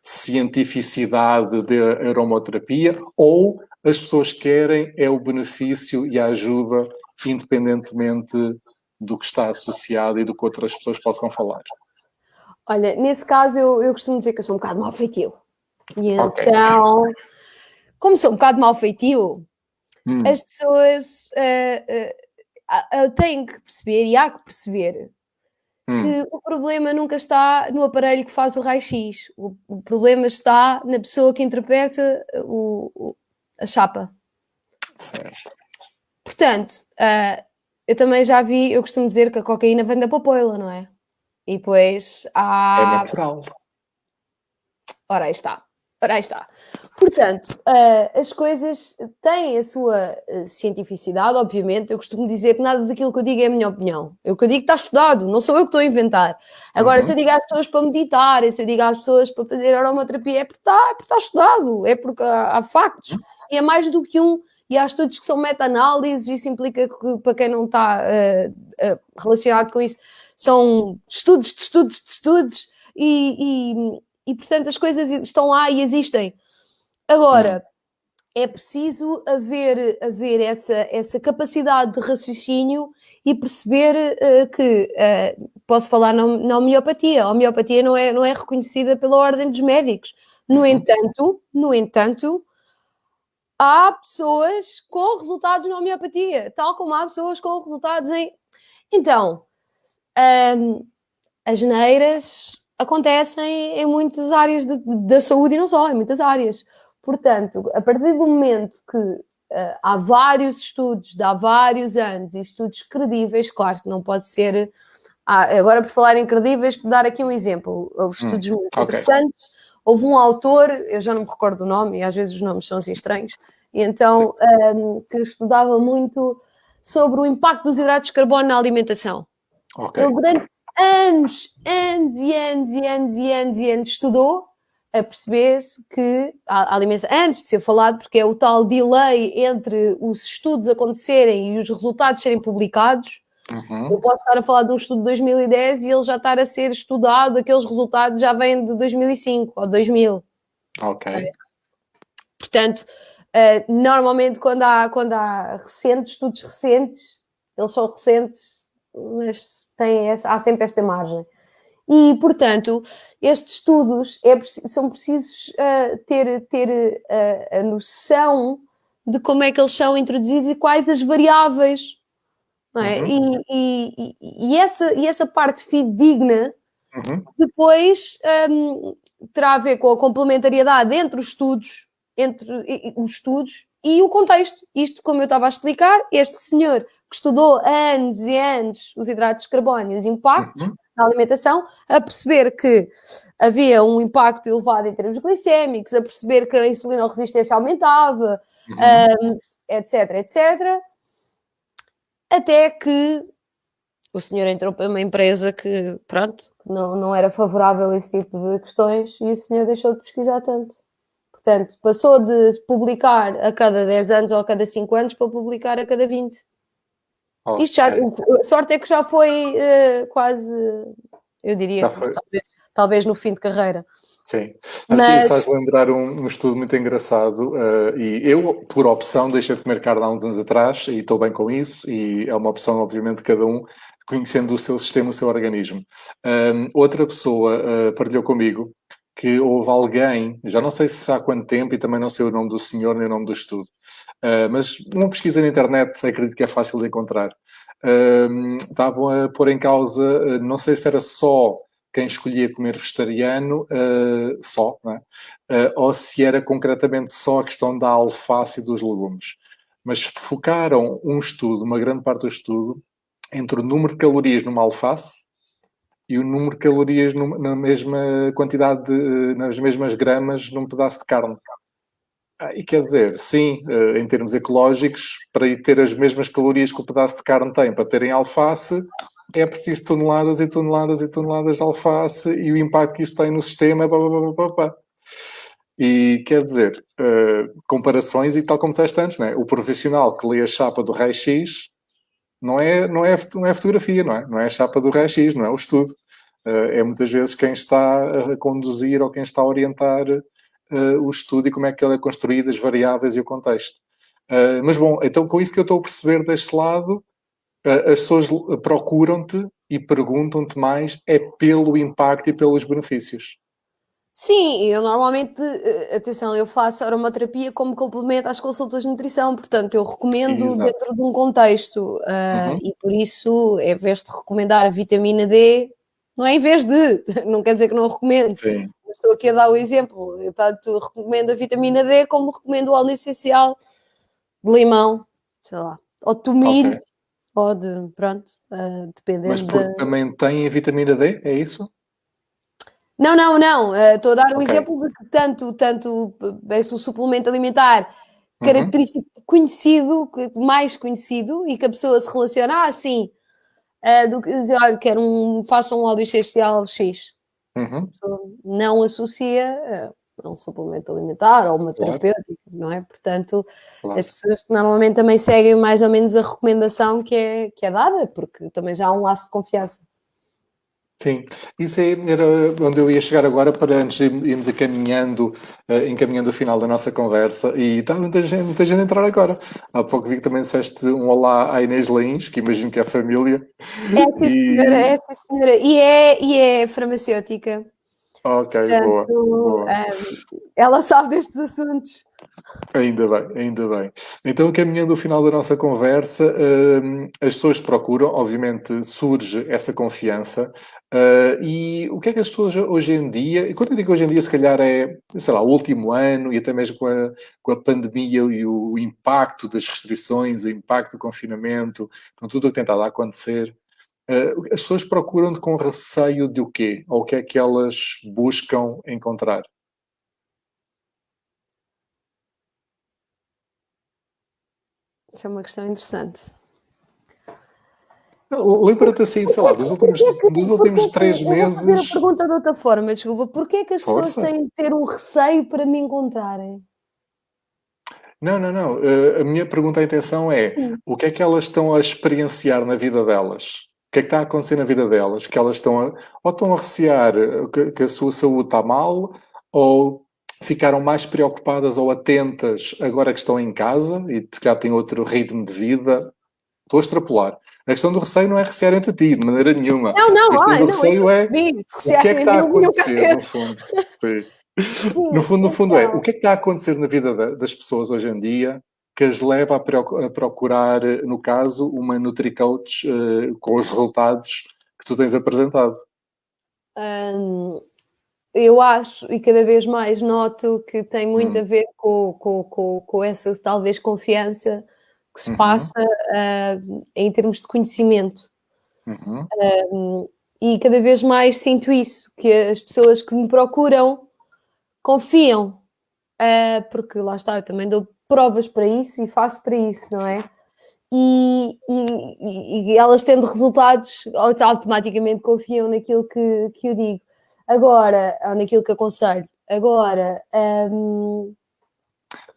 cientificidade da aromoterapia ou as pessoas querem é o benefício e a ajuda independentemente do que está associado e do que outras pessoas possam falar? Olha, nesse caso eu, eu costumo dizer que eu sou um bocado mal feitio. E okay. então, como sou um bocado mal feitio, hum. as pessoas uh, uh, têm que perceber e há que perceber hum. que o problema nunca está no aparelho que faz o raio-x. O, o, problema está na pessoa que interpreta o, o a chapa. Certo. Portanto, uh, eu também já vi, eu costumo dizer que a cocaína vem da popoila, não é? E depois há. É natural. Ora, aí está. Ora, aí está. Portanto, uh, as coisas têm a sua uh, cientificidade, obviamente. Eu costumo dizer que nada daquilo que eu digo é a minha opinião. Eu que eu digo está estudado, não sou eu que estou a inventar. Agora, uhum. se eu digo às pessoas para meditar, se eu digo às pessoas para fazer aromaterapia, é porque está, é porque está estudado, é porque há, há factos. Uhum. E é mais do que um. E há estudos que são meta-análises, isso implica que, para quem não está uh, uh, relacionado com isso, são estudos de estudos de estudos, e, e, e portanto as coisas estão lá e existem. Agora, é preciso haver, haver essa, essa capacidade de raciocínio e perceber uh, que, posso falar na, na homeopatia, a homeopatia não é, não é reconhecida pela ordem dos médicos. No uhum. entanto, no entanto, há pessoas com resultados na homeopatia, tal como há pessoas com resultados em... Então, um, as neiras acontecem em muitas áreas de, da saúde e não só, em muitas áreas. Portanto, a partir do momento que uh, há vários estudos de há vários anos e estudos credíveis, claro que não pode ser. Ah, agora, por falar em credíveis, por dar aqui um exemplo, houve hum, estudos hum, muito okay. interessantes. Houve um autor, eu já não me recordo o nome, e às vezes os nomes são assim estranhos, e então um, que estudava muito sobre o impacto dos hidratos de carbono na alimentação. Okay. Ele durante anos, anos e anos e anos e anos e anos estudou a perceber-se que a alimentação, antes de ser falado, porque é o tal delay entre os estudos acontecerem e os resultados serem publicados, uhum. eu posso estar a falar de um estudo de 2010 e ele já estar a ser estudado, aqueles resultados já vêm de 2005 ou 2000. Ok. É. Portanto, uh, normalmente quando há, quando há recentes, estudos recentes, eles são recentes, mas têm, há sempre esta margem. E, portanto, estes estudos é, são precisos uh, ter, ter uh, a noção de como é que eles são introduzidos e quais as variáveis. Não é? Uhum. E, e, e, essa, e essa parte fidedigna uhum. depois um, terá a ver com a complementariedade entre os estudos, entre os estudos e o contexto. Isto, como eu estava a explicar, este senhor que estudou anos e anos os hidratos de carbono e os impactos, uhum na alimentação, a perceber que havia um impacto elevado em termos glicémicos, a perceber que a insulinoresistência aumentava, uhum. um, etc, etc. Até que o senhor entrou para uma empresa que, pronto, não, não era favorável a esse tipo de questões e o senhor deixou de pesquisar tanto. Portanto, passou de publicar a cada 10 anos ou a cada 5 anos para publicar a cada 20. Oh, Isto já, a sorte é que já foi uh, quase, eu diria, talvez, talvez no fim de carreira. Sim, Mas... faz lembrar um, um, estudo muito engraçado uh, e eu, por opção, deixei de comer carne há uns anos atrás e estou bem com isso e é uma opção, obviamente, de cada um, conhecendo o seu sistema, o seu organismo. Um, outra pessoa uh, partilhou comigo que houve alguém, já não sei se há quanto tempo e também não sei o nome do senhor nem o nome do estudo, uh, mas uma pesquisa na internet acredito que é fácil de encontrar. Uh, estavam a pôr em causa, não sei se era só quem escolhia comer vegetariano uh, só, uh, ou se era concretamente só a questão da alface e dos legumes. Mas focaram um estudo, uma grande parte do estudo, entre o número de calorias numa alface e o número de calorias na mesma quantidade, de, nas mesmas gramas num pedaço de carne. Ah, e quer dizer, sim, eh, em termos ecológicos, para ter as mesmas calorias que o pedaço de carne tem para terem alface, é preciso toneladas e toneladas e toneladas de alface e o impacto que isso tem no sistema. E quer dizer, uh, comparações e tal como disseste antes, né? o profissional que lê a chapa do raio-x não é, não, é, não é fotografia, não é? Não é a chapa do raio-x, não é o estudo. Uh, é muitas vezes quem está a conduzir ou quem está a orientar uh, o estudo e como é que ele é construído, as variáveis e o contexto. mas bom, então com isso que eu estou a perceber deste lado, as pessoas procuram-te e perguntam-te mais é pelo impacto e pelos benefícios. Sim, eu normalmente, eh, atenção, eu faço aromaterapia como complemento às consultas de nutrição, portanto, eu recomendo Exato. dentro de um contexto, uh, uhum. e por isso, em vez de recomendar a vitamina D, não é em vez de, não quer dizer que não recomendo, Sim. estou aqui a dar o exemplo, eu tanto recomendo a vitamina D como recomendo o óleo essencial de limão, sei lá, ou tomilho, okay. Pode, pronto, uh, dependendo. Mas porque também tem a vitamina D, é isso? Não, não, não. Uh, estou a dar um okay. exemplo de que tanto, tanto esse o suplemento alimentar uhum. característico uhum. conhecido, mais conhecido, e que a pessoa se relaciona, ah, sim, uh, do que dizer, olha, quero um, faça um óleo essencial X. Uhum. Não associa a um suplemento alimentar ou uma claro. terapêutica, não é? Portanto, claro. as pessoas que normalmente também seguem mais ou menos a recomendação que é, que é dada, porque também já há um laço de confiança. Sim, isso era onde eu ia chegar agora para antes de irmos encaminhando, uh, encaminhando o final da nossa conversa e está muita gente, muita gente a entrar agora. Há pouco vi que também disseste um olá à Inês Leins, que imagino que é família. É sim, e... senhora, é sim, senhora. E é, e é farmacêutica. Ok, Portanto, boa. boa. Um, ela sabe destes assuntos. Ainda bem, ainda bem. Então, caminhando ao final da nossa conversa, um, as pessoas procuram, obviamente surge essa confiança. Uh, e o que é que as pessoas hoje em dia, e quando eu digo hoje em dia, se calhar é, sei lá, o último ano e até mesmo com a, com a pandemia e o impacto das restrições, o impacto do confinamento, com tudo o que tem estado a acontecer, as pessoas procuram com receio de o quê? Ou o que é que elas buscam encontrar? Isso é uma questão interessante. Lembra-te assim, sei lá, dos últimos, dos últimos três meses. Vou fazer a pergunta de outra forma, desculpa. Porquê é que as Força. pessoas têm de ter um receio para me encontrarem? Não, não, não. Uh, a minha pergunta, a intenção é: o que é que elas estão a experienciar na vida delas? Que é que está a acontecer na vida delas? Que elas estão a, ou estão a recear que, que a sua saúde está mal, ou ficaram mais preocupadas ou atentas agora que estão em casa e já têm outro ritmo de vida. Estou a extrapolar. A questão do receio não é recear entre ti, de maneira nenhuma. Não, não, a questão do receio é o que é que está a acontecer, no fundo. Sim. no fundo, no fundo é então. o que é que está a acontecer na vida das pessoas hoje em dia que as leva a procurar, no caso, uma NutriCoach uh, com os resultados que tu tens apresentado? Um, eu acho, e cada vez mais noto que tem muito hum. a ver com, com, com, com, essa talvez confiança que se uhum. passa uh, em termos de conhecimento. Uhum. Um, e cada vez mais sinto isso, que as pessoas que me procuram confiam, uh, porque lá está, eu também dou provas para isso e faço para isso, não é? E, e, e elas tendo resultados automaticamente confiam naquilo que, que eu digo. Agora, ou naquilo que aconselho. Agora. Um,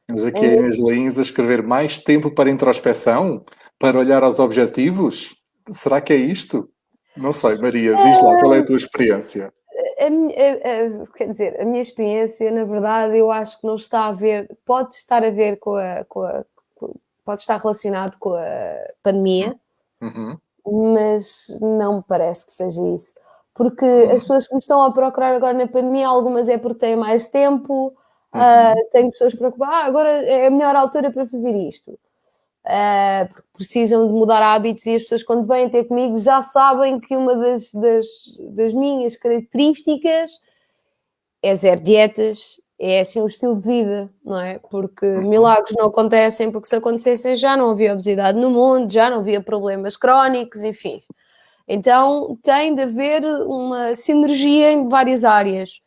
Temos aqui é... as Inês a escrever mais tempo para introspeção. para olhar aos objetivos? Será que é isto? Não sei, Maria, diz lá, qual é a tua experiência? A, a, a, quer dizer, a minha experiência, na verdade, eu acho que não está a ver, pode estar a ver com a, com a pode estar relacionado com a pandemia, uhum. mas não me parece que seja isso. Porque uhum. as pessoas que me estão a procurar agora na pandemia, algumas é porque têm mais tempo, uhum. uh, tenho pessoas preocupadas, ah, agora é a melhor altura para fazer isto. Uh, porque precisam de mudar hábitos e as pessoas quando vêm ter comigo já sabem que uma das, das, das minhas características é zero dietas, é assim um estilo de vida, não é? Porque uhum. milagres não acontecem, porque se acontecessem já não havia obesidade no mundo, já não havia problemas crónicos, enfim. Então tem de haver uma sinergia em várias áreas.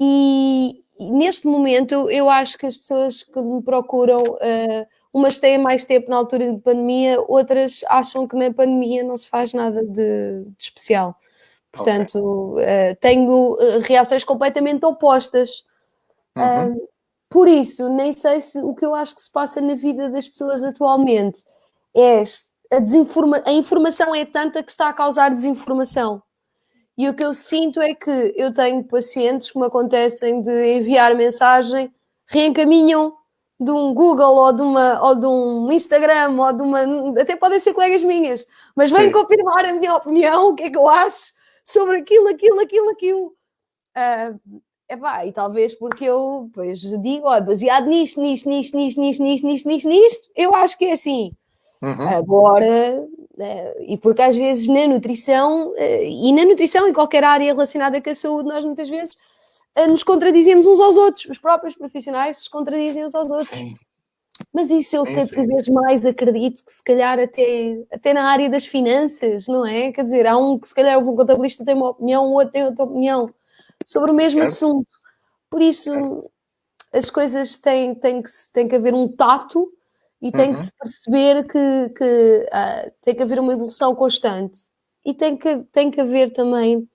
E, e neste momento eu acho que as pessoas que me procuram, uh, umas têm mais tempo na altura de pandemia, outras acham que na pandemia não se faz nada de, de especial. Portanto, okay. uh, tenho uh, reações completamente opostas. Uhum. Uh, por isso, nem sei se o que eu acho que se passa na vida das pessoas atualmente é a, desinforma a informação é tanta que está a causar desinformação. E o que eu sinto é que eu tenho pacientes que me acontecem de enviar mensagem, reencaminham de um Google ou de, uma, ou de um Instagram ou de uma. Até podem ser colegas minhas, mas vêm confirmar a minha opinião, o que é que eu acho sobre aquilo, aquilo, aquilo, aquilo. Uh, Epá, e talvez porque eu pois, digo, ó, baseado nisto, nisto, nisto, nisto, nisto, nisto, nisto, nisto, nisto, eu acho que é assim. Uhum. Agora, é, e porque às vezes na nutrição, é, e na nutrição em qualquer área relacionada com a saúde, nós muitas vezes nos contradizemos uns aos outros, os próprios profissionais se contradizem uns aos outros. Sim. Mas isso eu sim, cada sim. vez mais acredito que se calhar até, até na área das finanças, não é? Quer dizer, há um que se calhar o contabilista tem uma opinião, o outro tem outra opinião sobre o mesmo certo. assunto. Por isso, certo. as coisas têm, têm, que, têm que haver um tato e tem uhum. que se perceber que, que uh, tem que haver uma evolução constante e tem que, tem que haver também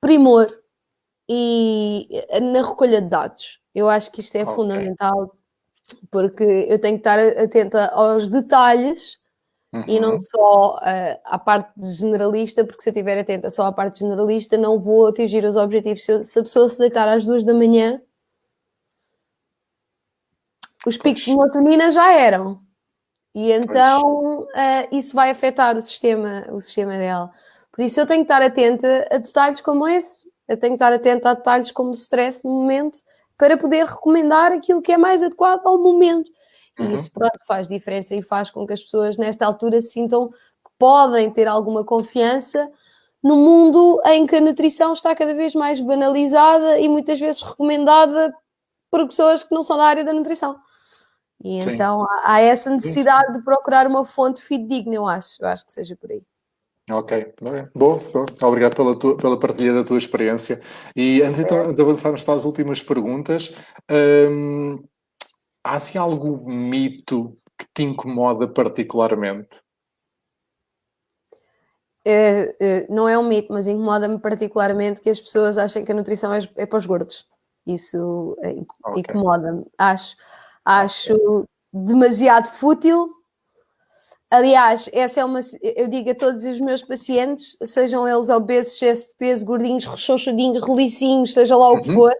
primor e na recolha de dados. Eu acho que isto é okay. fundamental porque eu tenho que estar atenta aos detalhes Uhum. E não uhum. só uh, à parte generalista, porque se eu estiver atenta só à parte generalista, não vou atingir os objetivos. Se, eu, se a pessoa se deitar às duas da manhã, os picos de melatonina já eram. E então uh, isso vai afetar o sistema, o sistema dela. Por isso eu tenho que estar atenta a detalhes como esse. Eu tenho que estar atenta a detalhes como o stress no momento para poder recomendar aquilo que é mais adequado ao momento. E uhum. isso pronto, faz diferença e faz com que as pessoas nesta altura sintam que podem ter alguma confiança no mundo em que a nutrição está cada vez mais banalizada e muitas vezes recomendada por pessoas que não são da área da nutrição. E Sim. então há essa necessidade de procurar uma fonte fidedigna, eu acho. Eu acho que seja por aí. Ok, boa, boa. Obrigado pela, tua, pela partilha da tua experiência. E antes então, de avançarmos para as últimas perguntas, hum, há assim algum mito que te incomoda particularmente? É, é, não é um mito, mas incomoda-me particularmente que as pessoas achem que a nutrição é, é para os gordos. Isso é, okay. incomoda-me. Acho, acho okay. demasiado fútil. Aliás, essa é uma. Eu digo a todos os meus pacientes, sejam eles obesos, excesso de peso, gordinhos, rechonchudinhos, relicinhos, seja lá o que uhum. for,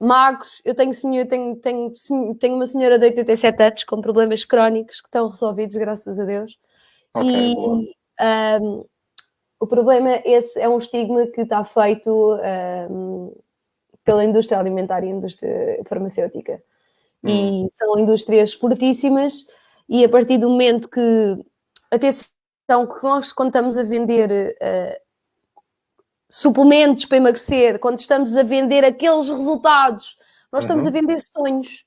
magos. Eu tenho, senhor, tenho, tenho, tenho uma senhora de 87 anos com problemas crónicos que estão resolvidos, graças a Deus. Okay, e um, o problema esse é um estigma que está feito um, pela indústria alimentar e indústria farmacêutica. Hum. E são indústrias fortíssimas e a partir do momento que atenção que nós quando estamos a vender uh, suplementos para emagrecer, quando estamos a vender aqueles resultados, nós estamos uhum. a vender sonhos.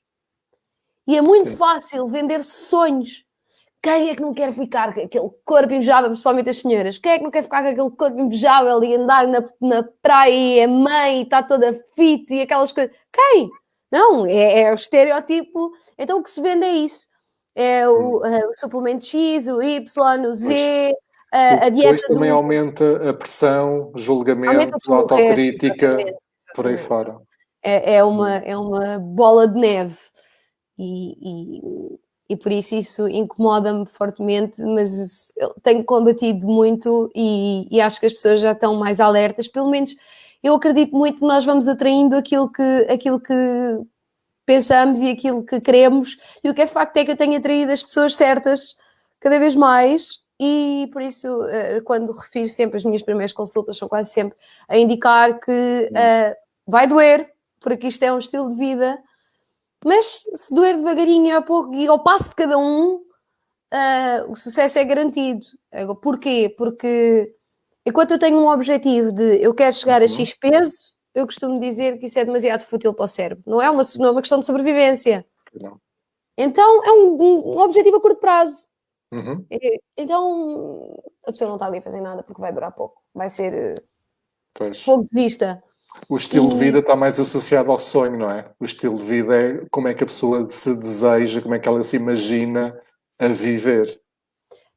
E é muito Sim. fácil vender sonhos. Quem é que não quer ficar com aquele corpo invejável, principalmente as senhoras? Quem é que não quer ficar com aquele corpo invejável e andar na, na praia e é mãe e está toda fit e aquelas coisas? Quem? Não, é, é o estereótipo. Então o que se vende é isso. É o, hum. é o suplemento X, o Y, o Z, a, a dieta. Depois também do... aumenta a pressão, julgamento, autocrítica, por aí fora. É, é, uma, é uma bola de neve. E, e e por isso isso incomoda-me fortemente, mas tenho combatido muito e, e, acho que as pessoas já estão mais alertas, pelo menos eu acredito muito que nós vamos atraindo aquilo que, aquilo que pensamos e aquilo que queremos, e o que é facto é que eu tenho atraído as pessoas certas cada vez mais, e por isso, eh, quando refiro sempre as minhas primeiras consultas, são quase sempre a indicar que uh, vai doer, porque isto é um estilo de vida, mas se doer devagarinho a pouco e ao passo de cada um, uh, o sucesso é garantido. Porquê? Porque enquanto eu tenho um objetivo de eu quero chegar a uhum. X peso, eu costumo dizer que isso é demasiado fútil para o cérebro. Não é uma, não é uma questão de sobrevivência. Não. Então é um, um, objetivo a curto prazo. Uhum. Então a pessoa não está ali a fazer nada porque vai durar pouco. Vai ser pois. fogo de vista. O estilo e... de vida está mais associado ao sonho, não é? O estilo de vida é como é que a pessoa se deseja, como é que ela se imagina a viver.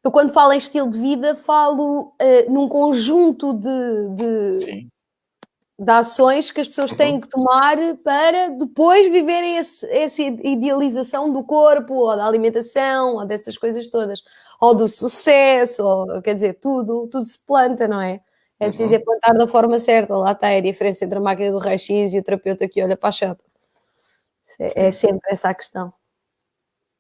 Eu, quando falo em estilo de vida, falo uh, num conjunto de, de, de ações que as pessoas uhum. têm que tomar para depois viverem esse, essa idealização do corpo, ou da alimentação, ou dessas coisas todas, ou do sucesso, ou quer dizer, tudo, tudo se planta, não é? É uhum. preciso uhum. é plantar da forma certa, lá está a diferença entre a máquina do raio-x e o terapeuta que olha para a chapa. É, é sempre essa a questão.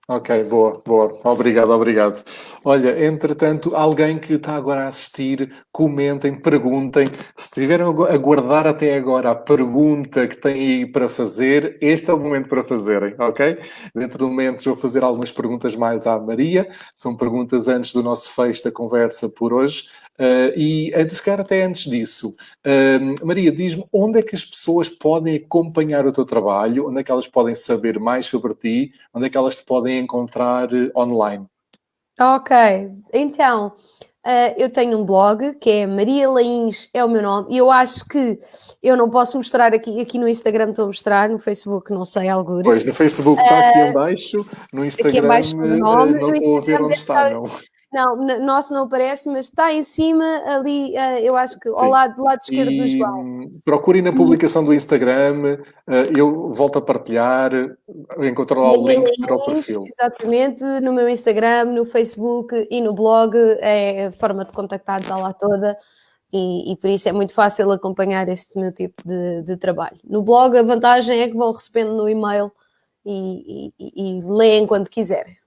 Ok, boa, boa. Obrigado, obrigado. Olha, entretanto, alguém que está agora a assistir, comentem, perguntem. Se tiveram a guardar até agora a pergunta que têm aí para fazer, este é o momento para fazerem, ok? Dentro do momento vou fazer algumas perguntas mais à Maria. São perguntas antes do nosso fecho da conversa por hoje. Uh, e antes, cara, até antes disso, uh, Maria, diz-me onde é que as pessoas podem acompanhar o teu trabalho, onde é que elas podem saber mais sobre ti, onde é que elas te podem encontrar uh, online? Ok, então, eu tenho um blog que é Maria Lains, é o meu nome, e eu acho que eu não posso mostrar aqui, aqui no Instagram estou a mostrar, no Facebook não sei, alguns. Pois, no Facebook está aqui em baixo, no Instagram aqui em baixo o nome, não estou a ver onde está, não. Não, nosso não aparece, mas está em cima ali, uh, eu acho que ao Sim. lado, do lado esquerdo e do João. Procurem na publicação do Instagram, uh, eu volto a partilhar, encontrar lá o link para o perfil. Exatamente, no meu Instagram, no Facebook e no blog, é a forma de contactar está lá toda. E, e, por isso é muito fácil acompanhar este meu tipo de, de, trabalho. No blog, a vantagem é que vão recebendo no e-mail e, e, e leem quando quiserem.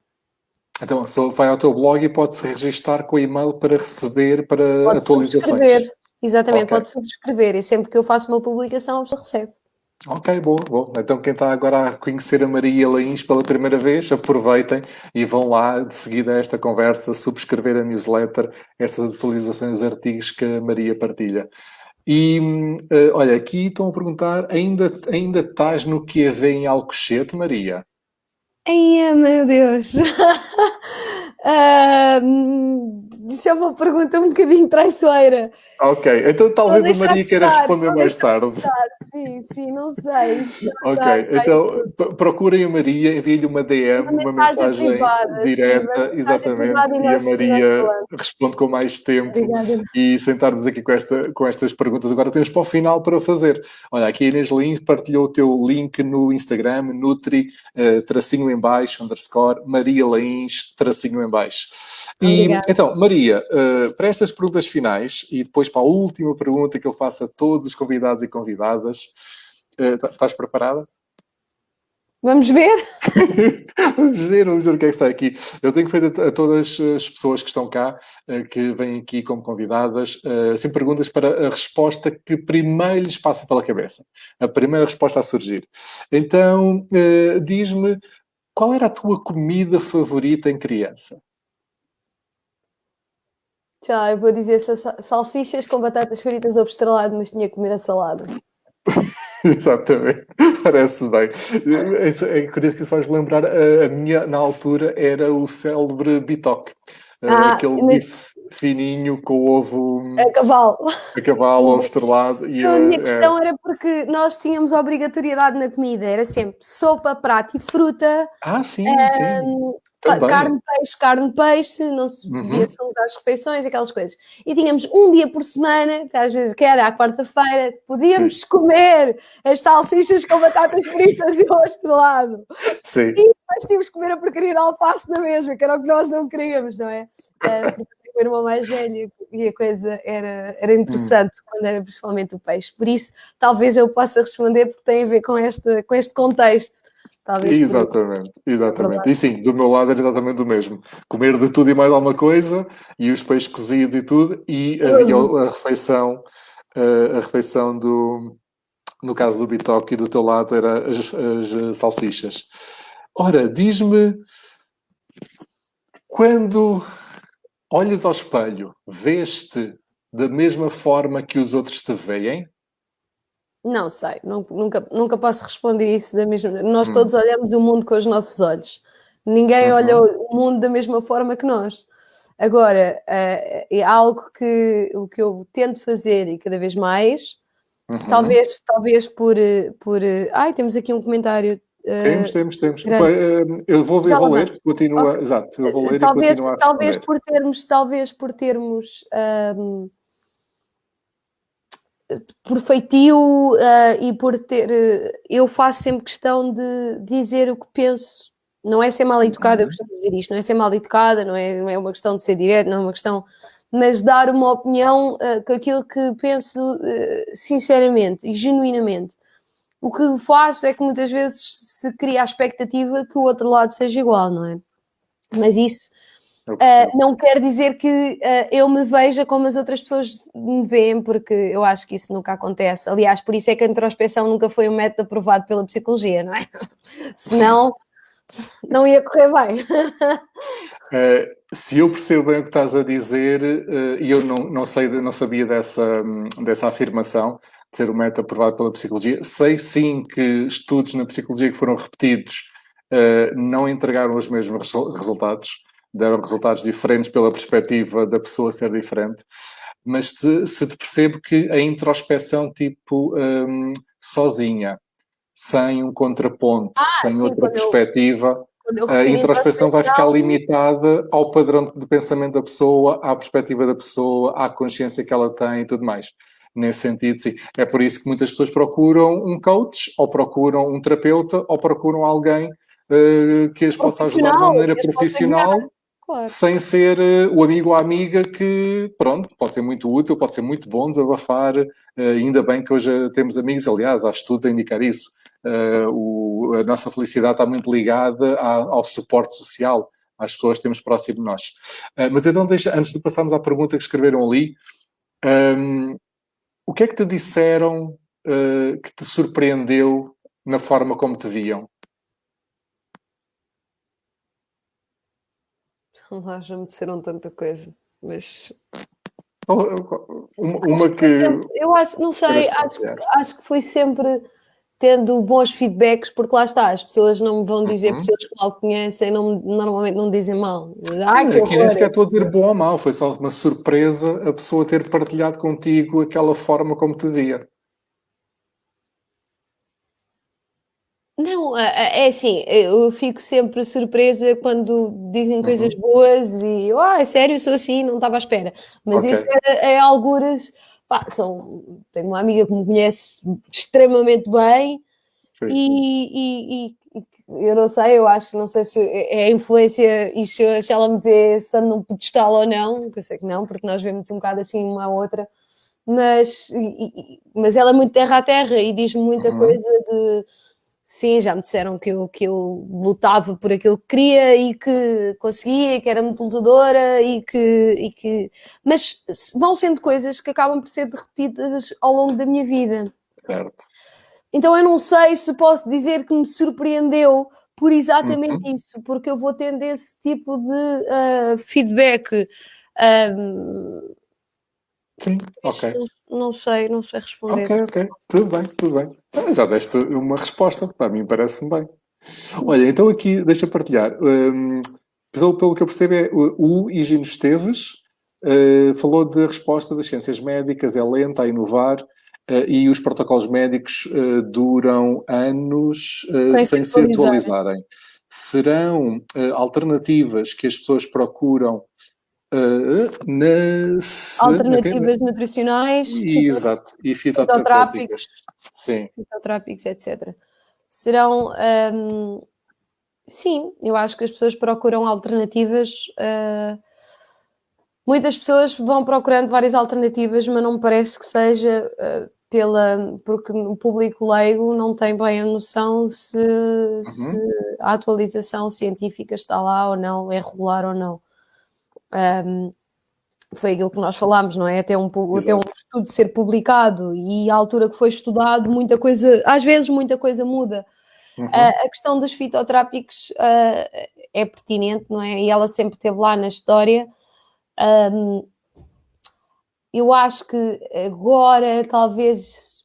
Então, vai ao teu blog e pode-se registrar com o e-mail para receber para pode atualizações. Subscrever. Exatamente, okay. pode subscrever e sempre que eu faço uma publicação a pessoa recebe. Ok, boa, boa. Então quem está agora a conhecer a Maria Lains pela primeira vez, aproveitem e vão lá de seguida a esta conversa, subscrever a newsletter, essas atualizações, os artigos que a Maria partilha. E uh, olha, aqui estão a perguntar, ainda, ainda estás no QV em Alcochete, Maria? Ai, meu Deus! uh, isso é uma pergunta um bocadinho traiçoeira. Ok, então talvez a Maria queira responder mais tarde. Sim, sim, não sei. Ok, sei, então procurem a Maria, enviem-lhe uma DM, uma, uma mensagem, privada, direta, sim, exatamente, e, e a Maria responde com mais tempo. Obrigada. E sentarmos aqui com, esta, com estas perguntas. Agora temos para o final para fazer. Olha, aqui a Inês Lins partilhou o teu link no Instagram, Nutri, uh, tracinho em baixo, underscore, Maria Lains, tracinho em baixo. E, então, Maria, uh, para estas perguntas finais e depois para a última pergunta que eu faço a todos os convidados e convidadas, uh, estás preparada? Vamos ver? vamos ver, vamos ver o que é que sai aqui. Eu tenho feito a, todas as pessoas que estão cá, uh, que vêm aqui como convidadas, assim perguntas para a resposta que primeiro lhes passa pela cabeça. A primeira resposta a surgir. Então, diz-me, qual era a tua comida favorita em criança? Sei lá, eu vou dizer salsichas com batatas fritas ou estrelado, mas tinha que comer a salada. Exatamente, parece bem. É, é curioso que isso faz lembrar, a, minha, na altura, era o célebre bitoque. Ah, aquele mas, bife fininho com ovo... A cavalo. A cavalo, ovo estrelado. E a minha é... questão era porque nós tínhamos obrigatoriedade na comida, era sempre sopa, prato e fruta. Ah, sim, um, sim. Também. Carne, peixe, carne, peixe, não se podia uhum. usar as refeições, aquelas coisas. E tínhamos um dia por semana, que às vezes que era à quarta-feira, podíamos Sim. comer as salsichas com batatas fritas e o estrelado. Sim. E depois tínhamos que comer a porcaria de alface na mesma, que era o que nós não queríamos, não é? Uh, o irmão mais velho e a coisa era, era interessante hum. quando era principalmente o peixe. Por isso, talvez eu possa responder porque tem a ver com este, com este contexto Talvez exatamente, exatamente. E sim, do meu lado era exatamente o mesmo. Comer de tudo e mais alguma coisa, e os peixes cozidos e tudo, e havia a refeição, a refeição do, no caso do bitoque e do teu lado era as, as salsichas. Ora, diz-me, quando olhas ao espelho, vês-te da mesma forma que os outros te veem? Não sei, nunca, nunca posso responder isso da mesma Nós hum. todos olhamos o mundo com os nossos olhos. Ninguém uhum. olha o mundo da mesma forma que nós. Agora, uh, é algo que, o que eu tento fazer e cada vez mais, uhum. talvez, talvez por, por... Ai, temos aqui um comentário Temos, temos, temos. Eu vou, eu vou ler, continua, okay. exato, eu vou ler talvez, e continuar Talvez por termos, talvez por termos um, por feitio uh, e por ter. Uh, eu faço sempre questão de dizer o que penso. Não é ser mal educada, eu costumo dizer isto, não é ser mal educada, não é, não é uma questão de ser direto, não é uma questão. Mas dar uma opinião uh, com aquilo que penso sinceramente e genuinamente. O que faço é que muitas vezes se cria a expectativa que o outro lado seja igual, não é? Mas isso Uh, não quer dizer que uh, eu me veja como as outras pessoas me veem, porque eu acho que isso nunca acontece. Aliás, por isso é que a introspeção nunca foi um método aprovado pela psicologia, não é? Senão, não ia correr bem. Uh, se eu percebo bem o que estás a dizer, e eu não, não, sei, não sabia dessa, dessa afirmação, ser um método aprovado pela psicologia, sei sim que estudos na psicologia que foram repetidos não entregaram os mesmos resultados deram resultados diferentes pela perspectiva da pessoa ser diferente, mas se, se te percebo que a introspeção tipo um, sozinha, sem um contraponto, ah, sem sim, outra perspectiva, eu, a introspeção vai ficar limitada ao padrão de pensamento da pessoa, à perspectiva da pessoa, à consciência que ela tem e tudo mais. Nesse sentido, sim. É por isso que muitas pessoas procuram um coach, ou procuram um terapeuta, ou procuram alguém uh, que as possa ajudar de maneira profissional Claro. Sem ser uh, o amigo ou a amiga que, pronto, pode ser muito útil, pode ser muito bom desabafar. Uh, ainda bem que hoje temos amigos, aliás, há estudos a indicar isso. Uh, o, a nossa felicidade está muito ligada a, ao suporte social, às pessoas que temos próximo de nós. mas então, deixa, antes de passarmos à pergunta que escreveram ali, um, o que é que te disseram que te surpreendeu na forma como te viam? Lá já me disseram tanta coisa, mas. Uma, uma que. Eu acho, não sei, acho, acho que foi sempre tendo bons feedbacks, porque lá está, as pessoas não me vão dizer, uhum. pessoas que mal conhecem, não, normalmente não dizem mal. Ai, Sim, aqui nem sequer estou a dizer bom ou mal, foi só uma surpresa a pessoa ter partilhado contigo aquela forma como te via. Não, é assim, eu fico sempre surpresa quando dizem uhum. coisas boas e ah, é sério, sou assim, não estava à espera. Mas okay. isso é, é algures, pá, são, tenho uma amiga que me conhece extremamente bem e, e, e, eu não sei, eu acho, não sei se é, é influência e se, se ela me vê estando num pedestal ou não, eu sei que não, porque nós vemos um bocado assim uma a outra, mas, mas ela é muito terra a terra e diz-me muita uhum. coisa de Sim, já me disseram que eu, que eu lutava por aquilo que queria e que conseguia, que era muito lutadora e que, e que... Mas vão sendo coisas que acabam por ser repetidas ao longo da minha vida. Certo. Então eu não sei se posso dizer que me surpreendeu por exatamente uhum. isso, porque eu vou tendo esse tipo de uh, feedback. Um, Sim, ok. Não, sei, não sei responder. Ok, ok. Tudo bem, tudo bem. Ah, já deste uma resposta, para mim parece-me bem. Olha, então aqui deixa partilhar. Um, pelo, pelo que eu percebo é o, o Higino Esteves Uh, falou de resposta das ciências médicas, é lenta a inovar uh, e os protocolos médicos uh, duram anos sem, sem se atualizarem. Serão alternativas que as pessoas procuram nas... Alternativas na... nutricionais. E, exato, e fitoterápicas. Sim. Fitoterápicos, etc. Serão... Um, sim, eu acho que as pessoas procuram alternativas muitas pessoas vão procurando várias alternativas, mas não me parece que seja uh, pela. porque o público leigo não tem bem a noção se, uhum. se, a atualização científica está lá ou não, é regular ou não. Um, foi aquilo que nós falámos, não é? Até um, até um estudo ser publicado e a altura que foi estudado, muita coisa, às vezes muita coisa muda. Uhum. Uh, a questão dos fitoterápicos uh, é pertinente, não é? E ela sempre esteve lá na história. Um, eu acho que agora, talvez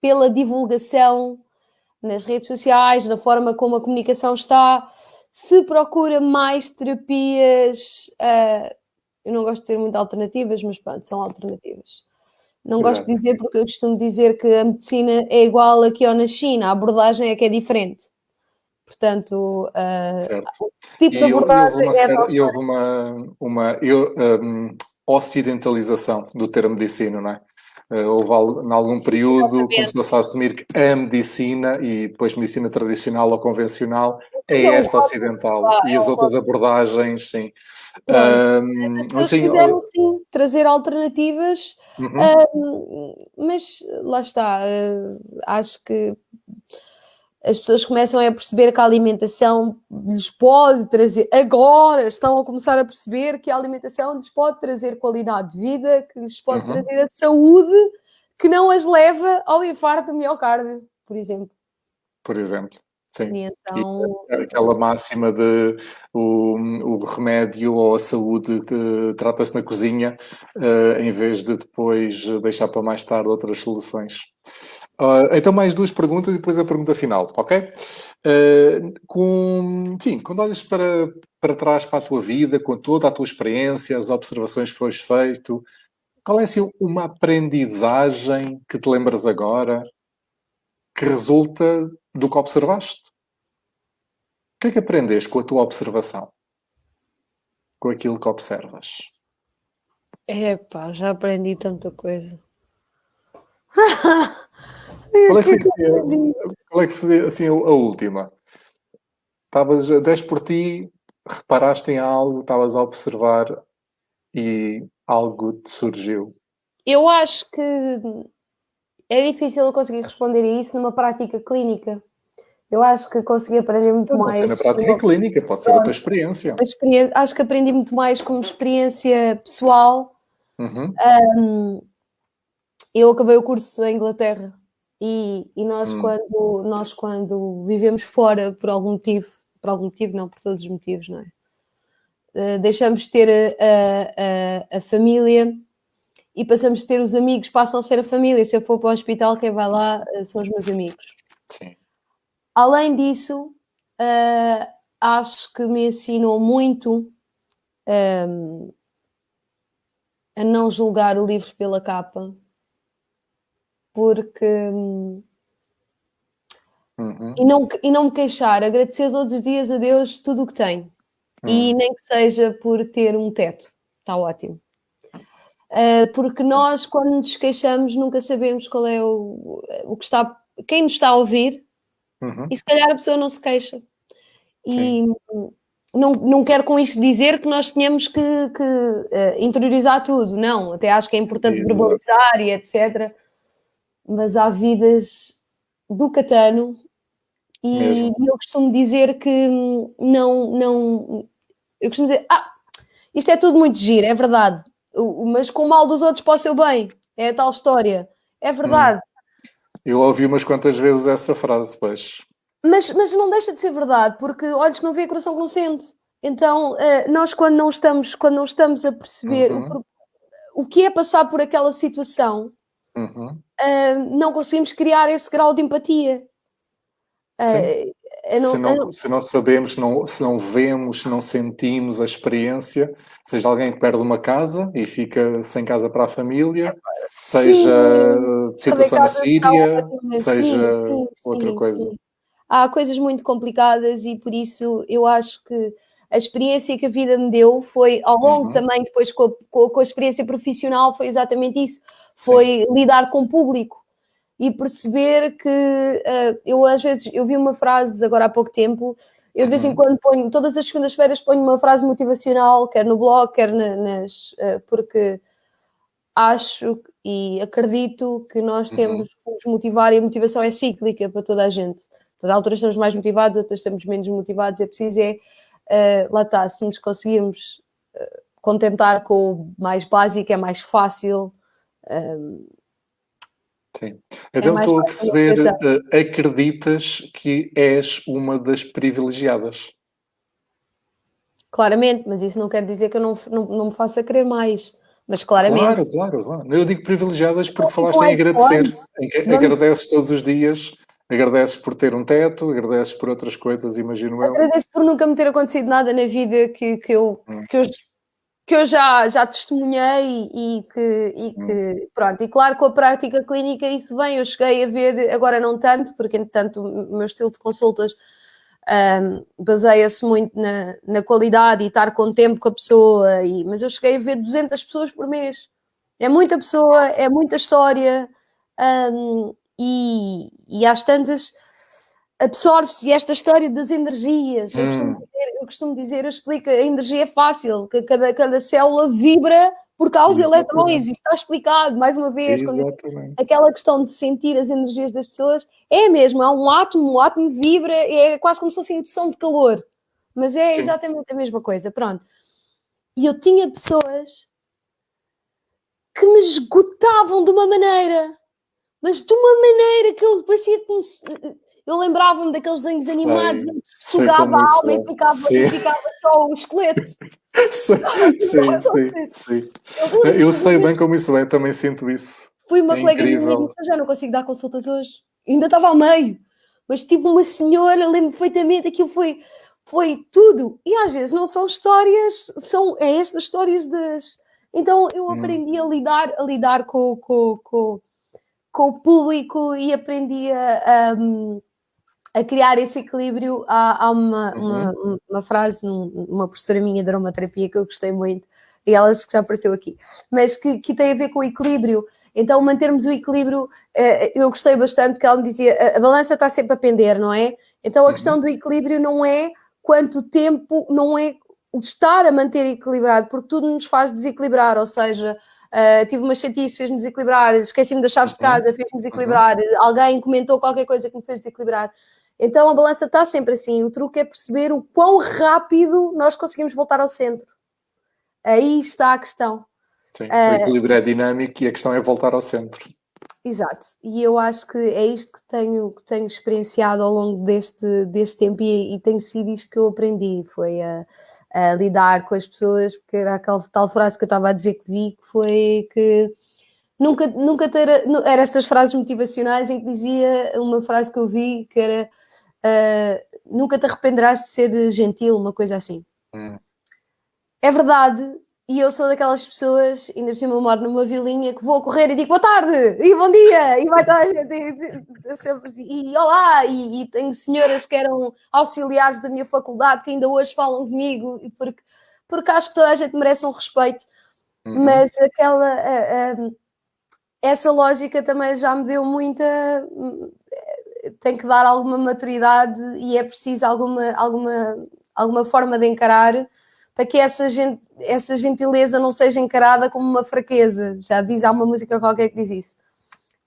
pela divulgação nas redes sociais, na forma como a comunicação está, se procura mais terapias. Uh, eu não gosto de ter muito alternativas, mas pronto, são alternativas. Não Exato. gosto de dizer porque eu costumo dizer que a medicina é igual aqui ou na China, a abordagem é que é diferente. Portanto, uh, o tipo e de abordagem é houve uma, uma eu, um, ocidentalização do termo medicina, não é? Uh, houve em algum período começou-se a assumir que a medicina e depois medicina tradicional ou convencional é, é esta ocidental e as outras abordagens, sim. Um, As assim, quiseram sim trazer alternativas, uhum. mas lá está, uh, acho que as pessoas começam a perceber que a alimentação lhes pode trazer, agora estão a começar a perceber que a alimentação lhes pode trazer qualidade de vida, que lhes pode uhum. trazer a saúde que não as leva ao infarto do miocárdio, por exemplo. Por exemplo. Sim. E então... E aquela máxima de o, o remédio ou a saúde trata-se na cozinha, uh, em vez de depois deixar para mais tarde outras soluções. Uh, então, mais duas perguntas e depois a pergunta final, ok? Uh, com, sim, quando olhas para, para trás para a tua vida, com toda a tua experiência, as observações que foste feito, qual é assim, uma aprendizagem que te lembras agora que resulta do que observaste? O que é que aprendeste com a tua observação? Com aquilo que observas? Epá, já aprendi tanta coisa. Qual é que, foi, qual é que foi assim, a última? Estavas, 10 por ti, reparaste em algo, estavas a observar e algo te surgiu? Eu acho que é difícil eu conseguir responder a isso numa prática clínica. Eu acho que consegui aprender muito não, mais. Não na prática clínica, pode ser outra experiência. experiência. Acho que aprendi muito mais como experiência pessoal. Uhum. Um, eu acabei o curso em Inglaterra e, e nós, hum. quando, nós, quando vivemos fora por algum motivo, por algum motivo, não, por todos os motivos, não é? Uh, deixamos de ter a, a, a, família e passamos de ter os amigos, passam a ser a família. Se eu for para o hospital, quem vai lá uh, são os meus amigos. Sim. Além disso, uh, acho que me ensinou muito um, a não julgar o livro pela capa porque. Uhum. E, não, e não me queixar, agradecer todos os dias a Deus tudo o que tenho. Uhum. E nem que seja por ter um teto, está ótimo. Uh, porque nós, quando nos queixamos, nunca sabemos qual é o, o que está, quem nos está a ouvir, uhum. e se calhar a pessoa não se queixa. E não, não quero com isto dizer que nós tenhamos que, que uh, interiorizar tudo, não. Até acho que é importante Exato. verbalizar e etc mas há vidas do Catano e eu costumo dizer que não, não, eu costumo dizer, ah, isto é tudo muito giro, é verdade, mas com o mal dos outros para o seu bem, é a tal história, é verdade. Hum. Eu ouvi umas quantas vezes essa frase, pois. Mas, mas não deixa de ser verdade, porque olhos que não vê, coração que não sente. Então, eh, nós quando não estamos, quando não estamos a perceber uhum. o, o que é passar por aquela situação, uhum. uh, não conseguimos criar esse grau de empatia. Uh, não, se, não, não, se não sabemos, não, se não vemos, se não sentimos a experiência, seja alguém que perde uma casa e fica sem casa para a família, seja situação na Síria, seja sim, sim, outra coisa. Há coisas muito complicadas e por isso eu acho que a experiência que a vida me deu foi, ao longo uhum. também, depois com a, com a, experiência profissional, foi exatamente isso. Foi Sim. lidar com o público e perceber que uh, eu às vezes, eu vi uma frase agora há pouco tempo, eu de vez em uhum. quando ponho, todas as segundas-feiras ponho uma frase motivacional, quer no blog, quer na, nas, uh, porque acho e acredito que nós uhum. temos que nos motivar e a motivação é cíclica para toda a gente. Toda altura estamos mais motivados, outras estamos menos motivados, é preciso é uh, lá está, se nos conseguirmos contentar com o mais básico, é mais fácil. Um, Sim. É então é estou a perceber, uh, acreditas que és uma das privilegiadas? Claramente, mas isso não quer dizer que eu não, não, não me faça querer mais. Mas claramente. Claro, claro, claro. Eu digo privilegiadas porque falaste em agradecer. Agradeces todos os dias Agradeces por ter um teto, agradeces por outras coisas, imagino eu. Agradeço por nunca me ter acontecido nada na vida que, que, eu, hum. que, eu, que eu já, já testemunhei e que, e que hum. pronto. E claro, com a prática clínica isso vem. Eu cheguei a ver, agora não tanto, porque entretanto o meu estilo de consultas um, baseia-se muito na, na qualidade e estar com tempo com a pessoa. E, mas eu cheguei a ver 200 pessoas por mês. É muita pessoa, é muita história. Um, e, e às tantas absorve-se esta história das energias. Hum. Eu, costumo dizer, eu, costumo dizer, eu explico, a energia é fácil, que cada, cada célula vibra por causa de eletrões, e está explicado, mais uma vez, aquela questão de sentir as energias das pessoas é mesmo, é um átomo, um átomo vibra, é quase como se fosse indução de calor, mas é Sim. exatamente a mesma coisa, pronto. E eu tinha pessoas que me esgotavam de uma maneira mas de uma maneira que eu parecia como se... Eu lembrava-me daqueles desenhos animados em que sugava a alma e ficava, e ficava só o esqueleto. sim, sim, sim, sim. Eu, eu sei bem como isso é, também sinto isso. Fui uma é colega minha e já não consigo dar consultas hoje. Ainda estava ao meio. Mas tive uma senhora, lembro perfeitamente, aquilo foi, foi tudo. E às vezes não são histórias, são é estas histórias das. Então eu hum. aprendi hum. a lidar, a lidar com, com, com, com o público e aprendi a, a, a criar esse equilíbrio. Há, há uma, uhum. uma, uma, frase, uma professora minha de aromaterapia que eu gostei muito, e ela que já apareceu aqui, mas que, que, tem a ver com o equilíbrio. Então, mantermos o equilíbrio, eh, eu gostei bastante, que ela me dizia, a, balança está sempre a pender, não é? Então, a uhum. questão do equilíbrio não é quanto tempo, não é o estar a manter equilibrado, porque tudo nos faz desequilibrar, ou seja, Uh, tive uma chatice, fez-me desequilibrar, esqueci-me das chaves de uhum. casa, fez-me desequilibrar, uhum. alguém comentou qualquer coisa que me fez desequilibrar. Então a balança está sempre assim. O truque é perceber o quão rápido nós conseguimos voltar ao centro. Aí está a questão. Sim, uh, o equilíbrio é dinâmico e a questão é voltar ao centro. Exato, e eu acho que é isto que tenho, que tenho experienciado ao longo deste, deste tempo e, e tem sido isto que eu aprendi, foi a, a lidar com as pessoas, porque era aquela tal frase que eu estava a dizer que vi, que foi que nunca, nunca ter, era estas frases motivacionais em que dizia uma frase que eu vi que era uh, nunca te arrependerás de ser gentil, uma coisa assim. Hum. É verdade, e eu sou daquelas pessoas, ainda por cima eu moro numa vilinha, que vou correr e digo boa tarde, e bom dia, e vai estar a gente, e, sempre, e olá, e, e, tenho senhoras que eram auxiliares da minha faculdade que ainda hoje falam comigo, porque, porque acho que toda a gente merece um respeito, uhum. mas aquela, a, a, essa lógica também já me deu muita, tem que dar alguma maturidade e é preciso alguma, alguma, alguma forma de encarar para que essa, gente, essa gentileza não seja encarada como uma fraqueza. Já diz, há uma música qualquer que diz isso.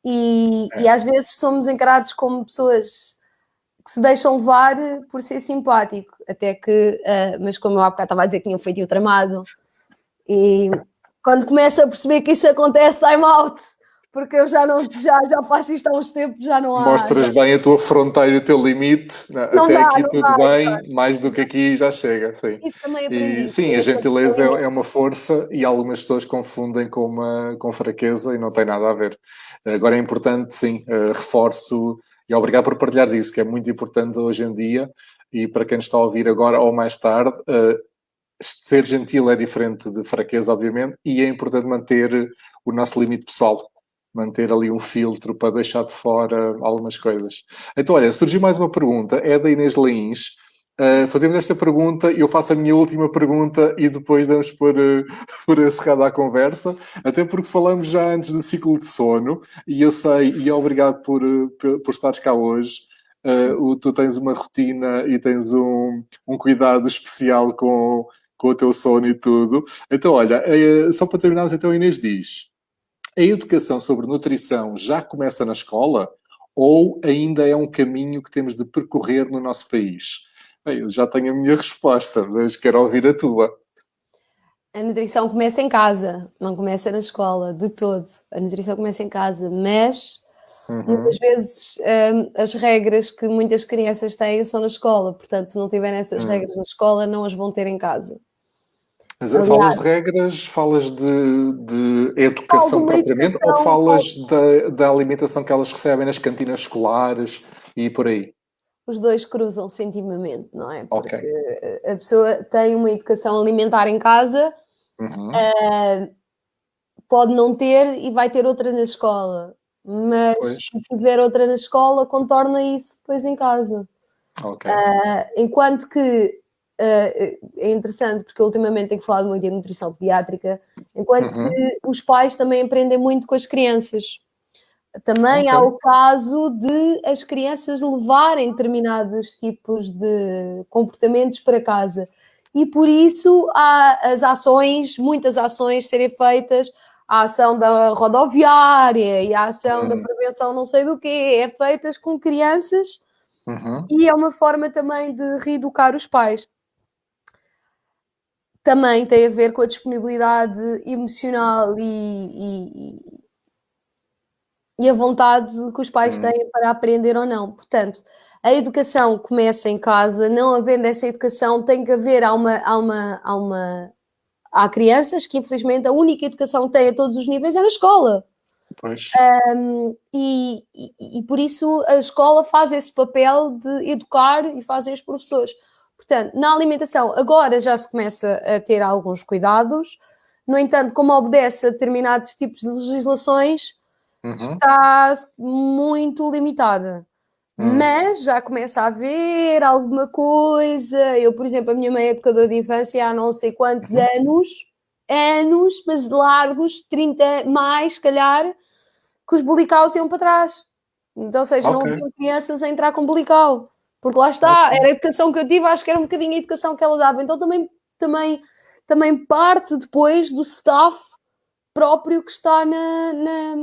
E, é. e às vezes somos encarados como pessoas que se deixam levar por ser simpático, até que, uh, mas como eu há bocado estava a dizer que tinha feito o tramado, e quando começo a perceber que isso acontece, time out porque eu já não já, já faço isto há uns tempos, já não há. Mostras bem a tua fronteira e o teu limite. Não Até dá, aqui tudo dá, bem, mais do que aqui já chega. Sim. Isso também aprendi. E, sim, a gentileza é, é, uma força e algumas pessoas confundem com, uma, com fraqueza e não tem nada a ver. Agora é importante, sim, uh, reforço E obrigado por partilhares isso, que é muito importante hoje em dia e para quem está a ouvir agora ou mais tarde, uh, ser gentil é diferente de fraqueza, obviamente, e é importante manter o nosso limite pessoal, manter ali um filtro para deixar de fora algumas coisas. Então, olha, surgiu mais uma pergunta, é da Inês Leins. Uh, fazemos esta pergunta, eu faço a minha última pergunta e depois damos por, uh, por encerrada a conversa, até porque falamos já antes do ciclo de sono, e eu sei, e obrigado por, uh, por estares cá hoje, uh, tu tens uma rotina e tens um, um cuidado especial com, com o teu sono e tudo. Então, olha, uh, só para terminarmos, então, Inês diz, a educação sobre nutrição já começa na escola ou ainda é um caminho que temos de percorrer no nosso país? Bem, eu já tenho a minha resposta, mas quero ouvir a tua. A nutrição começa em casa, não começa na escola, de todo. A nutrição começa em casa, mas Uhum. Muitas vezes um, as regras que muitas crianças têm são na escola, portanto, se não tiverem essas uhum. regras na escola, não as vão ter em casa. Mas Aliás, falas de regras, falas de, de educação propriamente educação, ou falas da, da alimentação que elas recebem nas cantinas escolares e por aí? Os dois cruzam-se intimamente, não é? Porque okay. a pessoa tem uma educação alimentar em casa, uhum. uh, pode não ter e vai ter outra na escola mas pois. se tiver outra na escola, contorna isso depois em casa. Okay. Uh, enquanto que uh, é interessante, porque ultimamente tenho falado muito em nutrição pediátrica, enquanto uhum. que os pais também aprendem muito com as crianças. Também okay. há o caso de as crianças levarem determinados tipos de comportamentos para casa. E por isso há as ações, muitas ações serem feitas a ação da rodoviária e a ação uhum. da prevenção não sei do quê, é feitas com crianças uhum. e é uma forma também de reeducar os pais. Também tem a ver com a disponibilidade emocional e, e, e a vontade que os pais uhum. têm para aprender ou não. Portanto, a educação começa em casa, não havendo essa educação, tem que haver há uma, há uma, há uma há crianças que, infelizmente, a única educação que têm a todos os níveis é na escola. Um, e, e, e, por isso a escola faz esse papel de educar e fazem os professores. Portanto, na alimentação, agora já se começa a ter alguns cuidados, no entanto, como obedece a determinados tipos de legislações, uhum. está muito limitada. Hum. Mas já começa a haver alguma coisa. Eu, por exemplo, a minha mãe é educadora de infância há não sei quantos uhum. anos, anos, mas largos, 30 mais, se calhar, que os bolicaus iam para trás. Então, ou seja, okay. não haviam crianças a entrar com bolical. Porque lá está, okay. era a educação que eu tive, acho que era um bocadinho a educação que ela dava. Então também, também, também parte depois do staff próprio que está na, na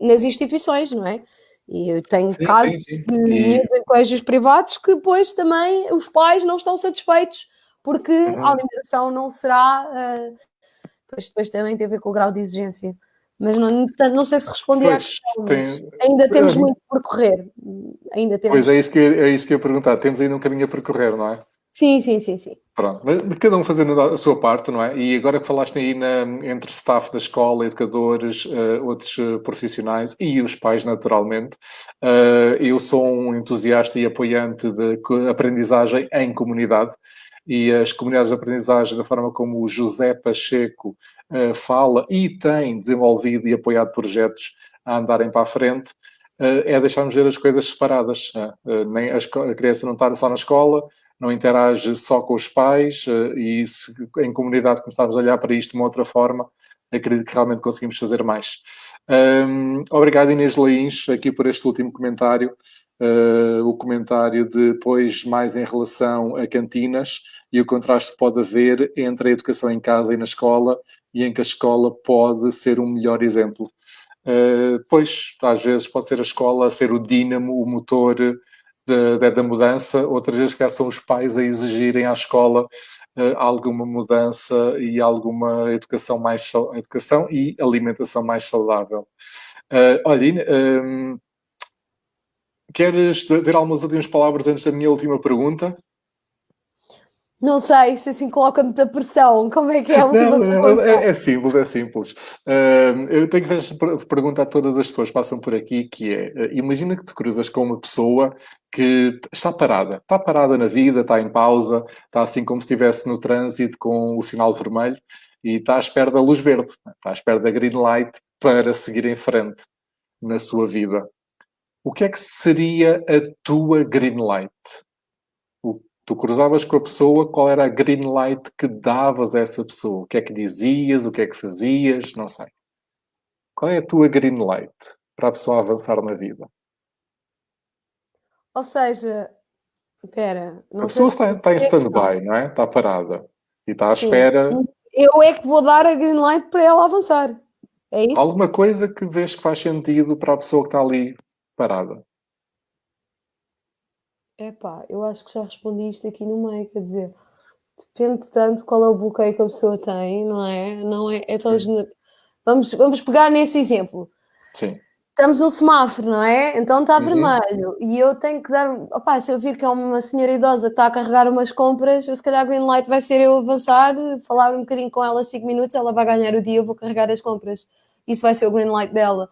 nas instituições, não é? E eu tenho sim, casos sim, sim. de e... em colégios privados que depois também os pais não estão satisfeitos porque uhum. a alimentação não será. Uh, depois, depois também tem a ver com o grau de exigência. Mas não, não sei se respondi à questão, tem... ainda temos muito por correr. Ainda temos... Pois é isso, que, é isso que eu ia perguntar. Temos ainda um caminho a percorrer, não é? Sim, sim, sim, sim. Pronto, mas cada um fazendo a sua parte, não é? E agora que falaste aí na, entre staff da escola, educadores, uh, outros uh, profissionais e os pais, naturalmente, uh, eu sou um entusiasta e apoiante de aprendizagem em comunidade e as comunidades de aprendizagem, da forma como o José Pacheco fala e tem desenvolvido e apoiado projetos a andarem para a frente, é deixarmos ver as coisas separadas. nem a, a criança não está só na escola, não interage só com os pais e se em comunidade começarmos a olhar para isto de uma outra forma, acredito que realmente conseguimos fazer mais. Um, obrigado Inês Leins aqui por este último comentário, uh, o comentário depois mais em relação a cantinas e o contraste pode haver entre a educação em casa e na escola e em que a escola pode ser um melhor exemplo. Uh, pois, às vezes pode ser a escola ser o dínamo, o motor da, da mudança, outras vezes que são os pais a exigirem à escola uh, alguma mudança e alguma educação mais educação e alimentação mais saudável. Uh, queres ver algumas últimas palavras antes da minha última pergunta? Não sei se assim coloca muita pressão. Como é que é? Não, não, é, é, simples, é simples. Uh, eu tenho que perguntar a todas as pessoas que passam por aqui, que é, uh, imagina que te cruzas com uma pessoa que está parada. Está parada na vida, está em pausa, está assim como se estivesse no trânsito com o sinal vermelho e está à espera da luz verde, está à espera da green light para seguir em frente na sua vida. O que é que seria a tua green light? Tu cruzavas com a pessoa, qual era a green light que davas a essa pessoa? O que é que dizias? O que é que fazias? Não sei. Qual é a tua green light para a pessoa avançar na vida? Ou seja, espera... A pessoa está, está em stand-by, não é? Está parada. E está à Sim. espera... Eu é que vou dar a green light para ela avançar. É isso? Alguma coisa que vês que faz sentido para a pessoa que está ali parada. Epá, eu acho que já respondi isto aqui no meio, quer dizer, depende tanto qual é o bloqueio que a pessoa tem, não é? Não é, é tão vamos, vamos pegar nesse exemplo. Sim. Estamos num semáforo, não é? Então está uhum. vermelho e eu tenho que dar. Opá, se eu vir que é uma senhora idosa que está a carregar umas compras, eu, se calhar green light vai ser eu avançar, falar um bocadinho com ela 5 minutos, ela vai ganhar o dia, eu vou carregar as compras. Isso vai ser o green light dela.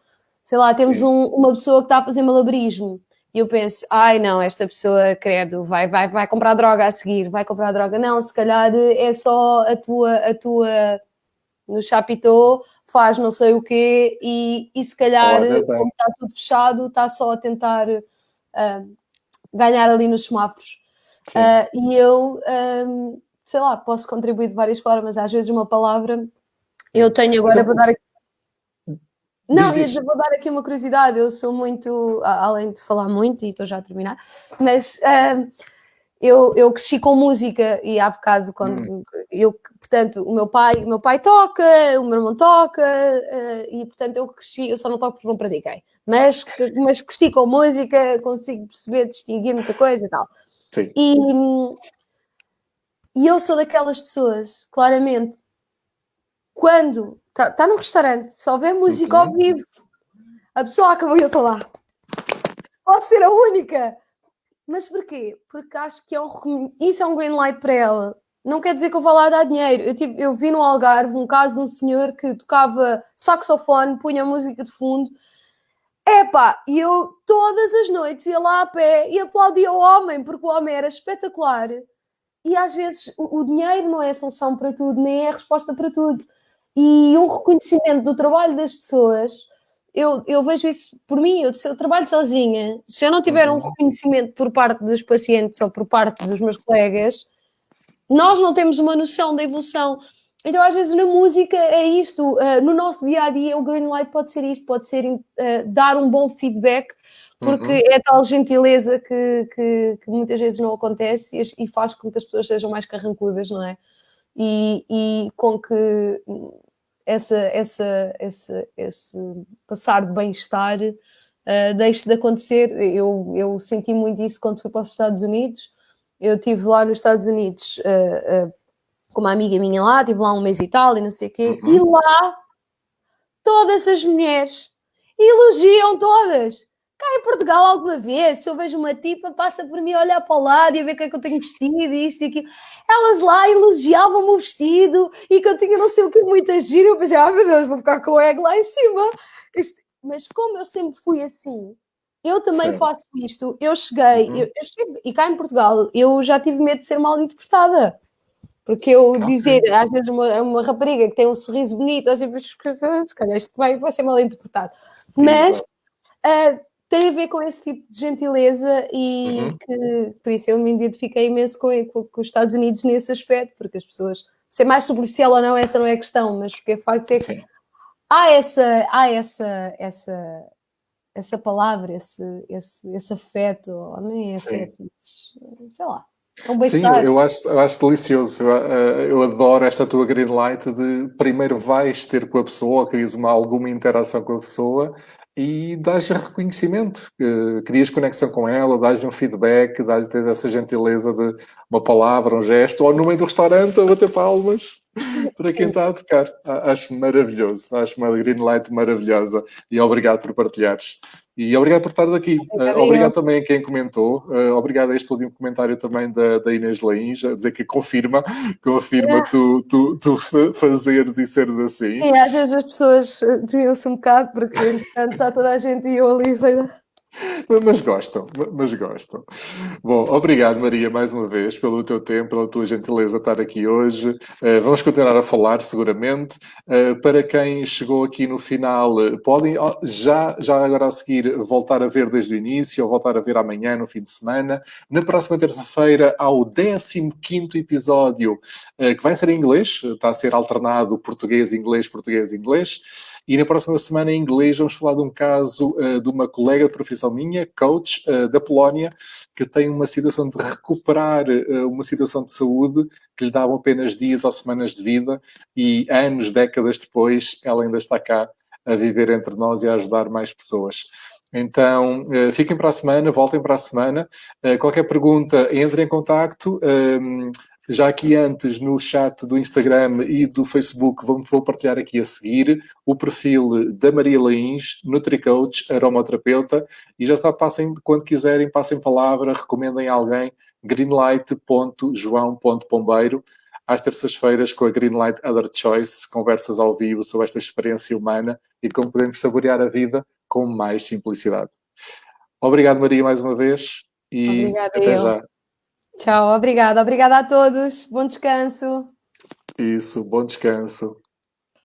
Sei lá, temos um, uma pessoa que está a fazer malabarismo e eu penso, ai não, esta pessoa, credo, vai, vai, vai comprar droga a seguir, vai comprar droga. Não, se calhar é só a tua, a tua no chapitô, faz não sei o quê, e, e se calhar, como está tudo fechado, está só a tentar uh, ganhar ali nos semáforos. Uh, e eu, um, sei lá, posso contribuir de várias formas, às vezes uma palavra. Eu tenho agora para dar aqui não, diz, diz. vou dar aqui uma curiosidade. Eu sou muito, além de falar muito, e estou já a terminar, mas uh, eu, eu cresci com música e há bocado, quando hum. eu, portanto, o meu pai, o meu pai toca, o meu irmão toca, uh, e portanto eu cresci, eu só não toco porque não pratiquei, mas, mas cresci com música, consigo perceber, distinguir muita coisa e tal. Sim. E, e eu sou daquelas pessoas, claramente, quando está tá num restaurante, só vê música ao vivo, a pessoa acabou e eu estou lá. Posso ser a única. Mas porquê? Porque acho que é um, isso é um green light para ela. Não quer dizer que eu vou lá dar dinheiro. Eu, tive, eu vi no Algarve um caso de um senhor que tocava saxofone, punha música de fundo. Epá, e eu todas as noites ia lá a pé e aplaudia o homem, porque o homem era espetacular. E às vezes o, o dinheiro não é a solução para tudo, nem é a resposta para tudo e um reconhecimento do trabalho das pessoas. Eu, eu vejo isso por mim, eu, eu trabalho sozinha, se eu não tiver um uhum. reconhecimento por parte dos pacientes ou por parte dos meus colegas, nós não temos uma noção da evolução. Então, às vezes, na música é isto, uh, no nosso dia a dia, o green light pode ser isto, pode ser uh, dar um bom feedback, porque uhum. é tal gentileza que, que, que, muitas vezes não acontece e, e, faz com que as pessoas sejam mais carrancudas, não é? E, e com que essa, essa, essa, esse passar de bem-estar uh, deixe de acontecer. Eu, eu senti muito isso quando fui para os Estados Unidos. Eu estive lá nos Estados Unidos uh, uh, com uma amiga minha lá, estive lá um mês e tal, e não sei o quê, uhum. e lá todas as mulheres elogiam todas. Cá em Portugal, alguma vez, se eu vejo uma tipa, passa por mim a olhar para o lado e a ver o que é que eu tenho vestido e isto e aquilo. Elas lá elogiavam-me o vestido e que eu tinha não sei o que, muita gira. Eu pensei, ah, meu Deus, vou ficar com o egg lá em cima. Isto... Mas como eu sempre fui assim, eu também Sim. faço isto. Eu cheguei, uhum. eu, eu cheguei, e cá em Portugal, eu já tive medo de ser mal interpretada. Porque eu okay. dizer, às vezes, uma, uma rapariga que tem um sorriso bonito, assim, se calhar isto vai, vai ser mal interpretado. Mas. Uh, tem a ver com esse tipo de gentileza e uhum. que, por isso eu me identifiquei imenso com, com, com, os Estados Unidos nesse aspecto, porque as pessoas, ser mais superficial ou não, essa não é a questão, mas porque o facto é que Sim. há essa, há essa, essa, essa palavra, esse, esse, esse afeto, ou nem é afeto, mas, sei lá. É um Sim, eu acho, eu acho delicioso. Eu, eh, eu, adoro esta tua green light de primeiro vais ter com a pessoa, queres uma, alguma interação com a pessoa e dás reconhecimento, crias conexão com ela, dás um feedback, dás essa gentileza de uma palavra, um gesto, ou no meio do restaurante a bater palmas para quem está a tocar. Acho maravilhoso, acho uma green light maravilhosa e obrigado por partilhares. E obrigado por estares aqui. Uh, obrigado também a quem comentou. Uh, obrigado a este último comentário também da, da Inês Lains, a dizer que confirma, confirma é. tu, tu, tu fazeres e seres assim. Sim, às vezes as pessoas desviam-se um bocado, porque está toda a gente e eu ali. Mas gostam, mas gostam. Bom, obrigado Maria mais uma vez pelo teu tempo, pela tua gentileza estar aqui hoje. Uh, vamos continuar a falar seguramente. Uh, para quem chegou aqui no final, uh, podem já, já agora a seguir voltar a ver desde o início ou voltar a ver amanhã, no fim de semana. Na próxima terça-feira há o 15 episódio que vai ser em inglês, está a ser alternado português, inglês, português, inglês. E na próxima semana, em inglês, vamos falar de um caso uh, de uma colega de profissão minha, coach uh, da Polónia, que tem uma situação de recuperar uh, uma situação de saúde que lhe dava apenas dias ou semanas de vida e anos, décadas depois, ela ainda está cá a viver entre nós e a ajudar mais pessoas. Então, fiquem para a semana, voltem para a semana. qualquer pergunta, entrem em contacto. Já aqui antes no chat do Instagram e do Facebook vou, vou partilhar aqui a seguir o perfil da Maria Lains, NutriCoach, aromaterapeuta, e já está, passem, quando quiserem, passem palavra, recomendem alguém, greenlight.joão.pombeiro, às terças-feiras com a Greenlight Other Choice, conversas ao vivo sobre esta experiência humana e como podemos saborear a vida com mais simplicidade. Obrigado, Maria, mais uma vez e Obrigada até eu. já. Tchau, obrigada. Obrigada a todos. Bom descanso. Isso, bom descanso.